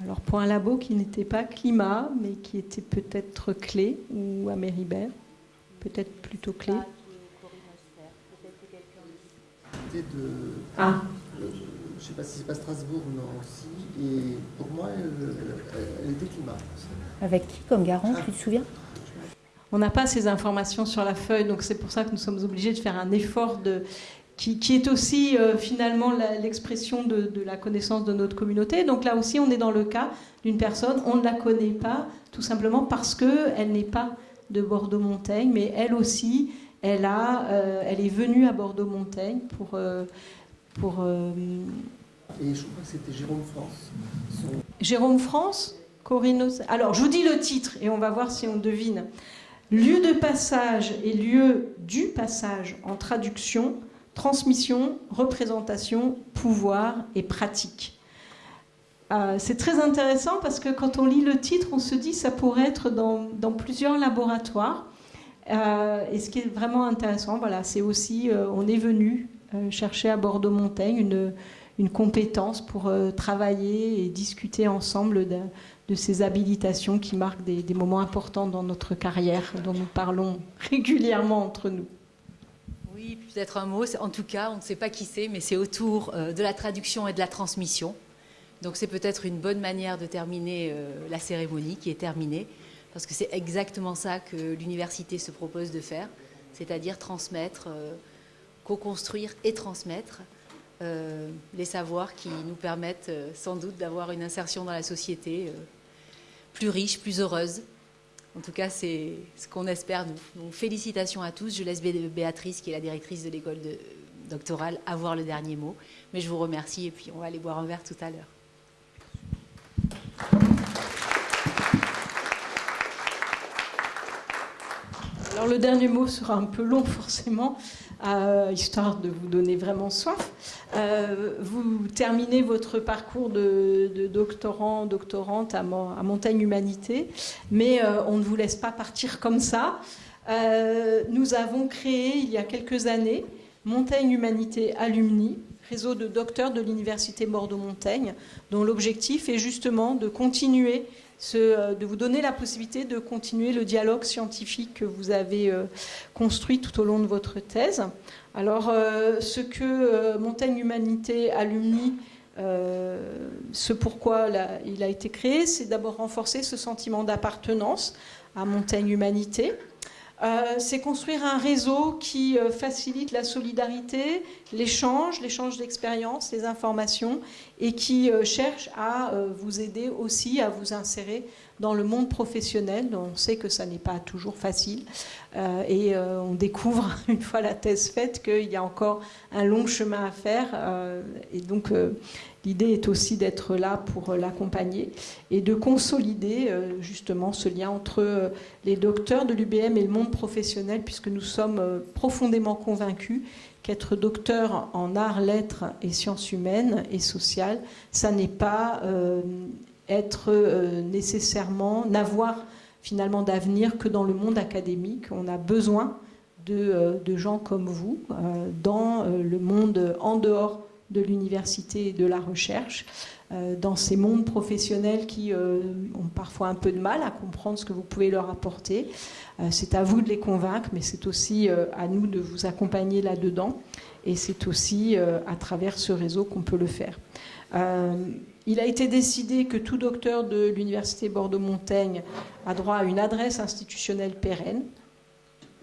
Alors pour un labo qui n'était pas climat, mais qui était peut-être clé, ou à Méribert, peut-être plutôt clé. De... Ah. Je ne sais pas si c'est pas Strasbourg, non aussi. Et pour moi, elle, était climat. Avec qui comme garant, tu te souviens? On n'a pas ces informations sur la feuille, donc c'est pour ça que nous sommes obligés de faire un effort de qui, est aussi euh, finalement l'expression de, la connaissance de notre communauté. Donc là aussi, on est dans le cas d'une personne, on ne la connaît pas, tout simplement parce qu'elle n'est pas de Bordeaux-Montaigne, mais elle aussi, elle, a, euh, elle est venue à Bordeaux-Montaigne pour... Euh, pour et je crois que c'était Jérôme France. Jérôme France Corinne Alors, je vous dis le titre et on va voir si on devine. Lieu de passage et lieu du passage en traduction transmission, représentation, pouvoir et pratique. Euh, c'est très intéressant parce que quand on lit le titre, on se dit ça pourrait être dans, plusieurs laboratoires. Euh, et ce qui est vraiment intéressant, voilà, c'est aussi, euh, on est venu chercher à Bordeaux-Montaigne une, une, compétence pour travailler et discuter ensemble de, ces habilitations qui marquent des, des moments importants dans notre carrière, dont nous parlons régulièrement entre nous peut-être un mot. En tout cas, on ne sait pas qui c'est, mais c'est autour euh, de la traduction et de la transmission. Donc c'est peut-être une bonne manière de terminer euh, la cérémonie qui est terminée, parce que c'est exactement ça que l'université se propose de faire, c'est-à-dire transmettre, euh, co-construire et transmettre les savoirs qui nous permettent sans doute d'avoir une insertion dans la société plus riche, plus heureuse, En tout cas, c'est ce qu'on espère, nous. Donc, félicitations à tous. Je laisse Béatrice, qui est la directrice de l'école doctorale, avoir le dernier mot. Mais je vous remercie et puis on va aller boire un verre tout à l'heure. Alors le dernier mot sera un peu long forcément, euh, histoire de vous donner vraiment soif. Euh, vous terminez votre parcours de, doctorant, doctorante à, Montagne Humanité, mais euh, on ne vous laisse pas partir comme ça. nous avons créé il y a quelques années Montaigne Humanité Alumni, réseau de docteurs de l'Université Bordeaux-Montaigne, dont l'objectif est justement de continuer euh, de vous donner la possibilité de continuer le dialogue scientifique que vous avez euh, construit tout au long de votre thèse. Alors, euh, ce que Montaigne Humanité Alumni, ce pourquoi il a été créé, c'est d'abord renforcer ce sentiment d'appartenance à Montaigne Humanité, c'est construire un réseau qui euh, facilite la solidarité, l'échange, l'échange d'expériences, les informations, et qui euh, cherche à vous aider aussi à vous insérer dans le monde professionnel. On sait que ça n'est pas toujours facile, et on découvre une fois la thèse faite qu'il y a encore un long chemin à faire, et donc L'idée est aussi d'être là pour l'accompagner et de consolider euh, justement ce lien entre euh, les docteurs de l'UBM et le monde professionnel, puisque nous sommes euh, profondément convaincus qu'être docteur en arts, lettres et sciences humaines et sociales, ça n'est pas être nécessairement, n'avoir finalement d'avenir que dans le monde académique. On a besoin de gens comme vous dans le monde en dehors de l'université et de la recherche, euh, dans ces mondes professionnels qui euh, ont parfois un peu de mal à comprendre ce que vous pouvez leur apporter. Euh, c'est à vous de les convaincre, mais c'est aussi à nous de vous accompagner là-dedans. Et c'est aussi à travers ce réseau qu'on peut le faire. il a été décidé que tout docteur de l'Université Bordeaux-Montaigne a droit à une adresse institutionnelle pérenne,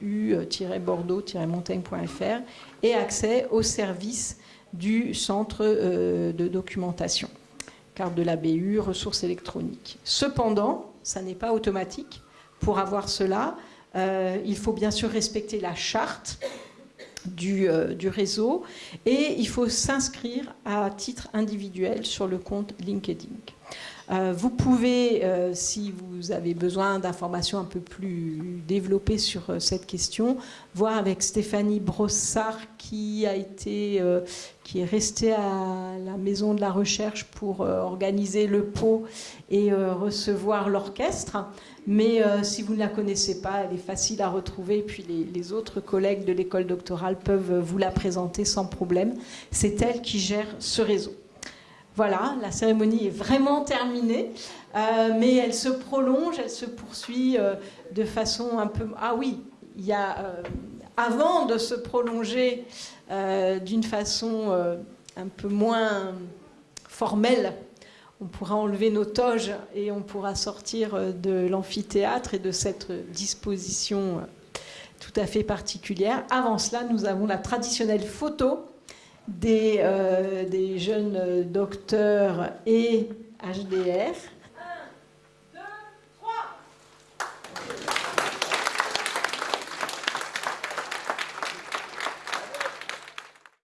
u-bordeaux-montaigne.fr, et accès aux services du centre euh, de documentation, carte de la BU, ressources électroniques. Cependant, ça n'est pas automatique. Pour avoir cela, euh, il faut bien sûr respecter la charte du, euh, du réseau et il faut s'inscrire à titre individuel sur le compte LinkedIn. Euh, vous pouvez, euh, si vous avez besoin d'informations un peu plus développées sur euh, cette question, voir avec Stéphanie Brossard qui a été, qui est restée à la maison de la recherche pour organiser le pot et recevoir l'orchestre. Mais si vous ne la connaissez pas, elle est facile à retrouver. Puis les, les autres collègues de l'école doctorale peuvent vous la présenter sans problème. C'est elle qui gère ce réseau. Voilà, la cérémonie est vraiment terminée, euh, mais elle se prolonge, elle se poursuit euh, de façon un peu... Ah oui, il y a... Euh, avant de se prolonger d'une façon un peu moins formelle, on pourra enlever nos toges et on pourra sortir de l'amphithéâtre et de cette disposition tout à fait particulière. Avant cela, nous avons la traditionnelle photo des, euh, des jeunes docteurs et HDR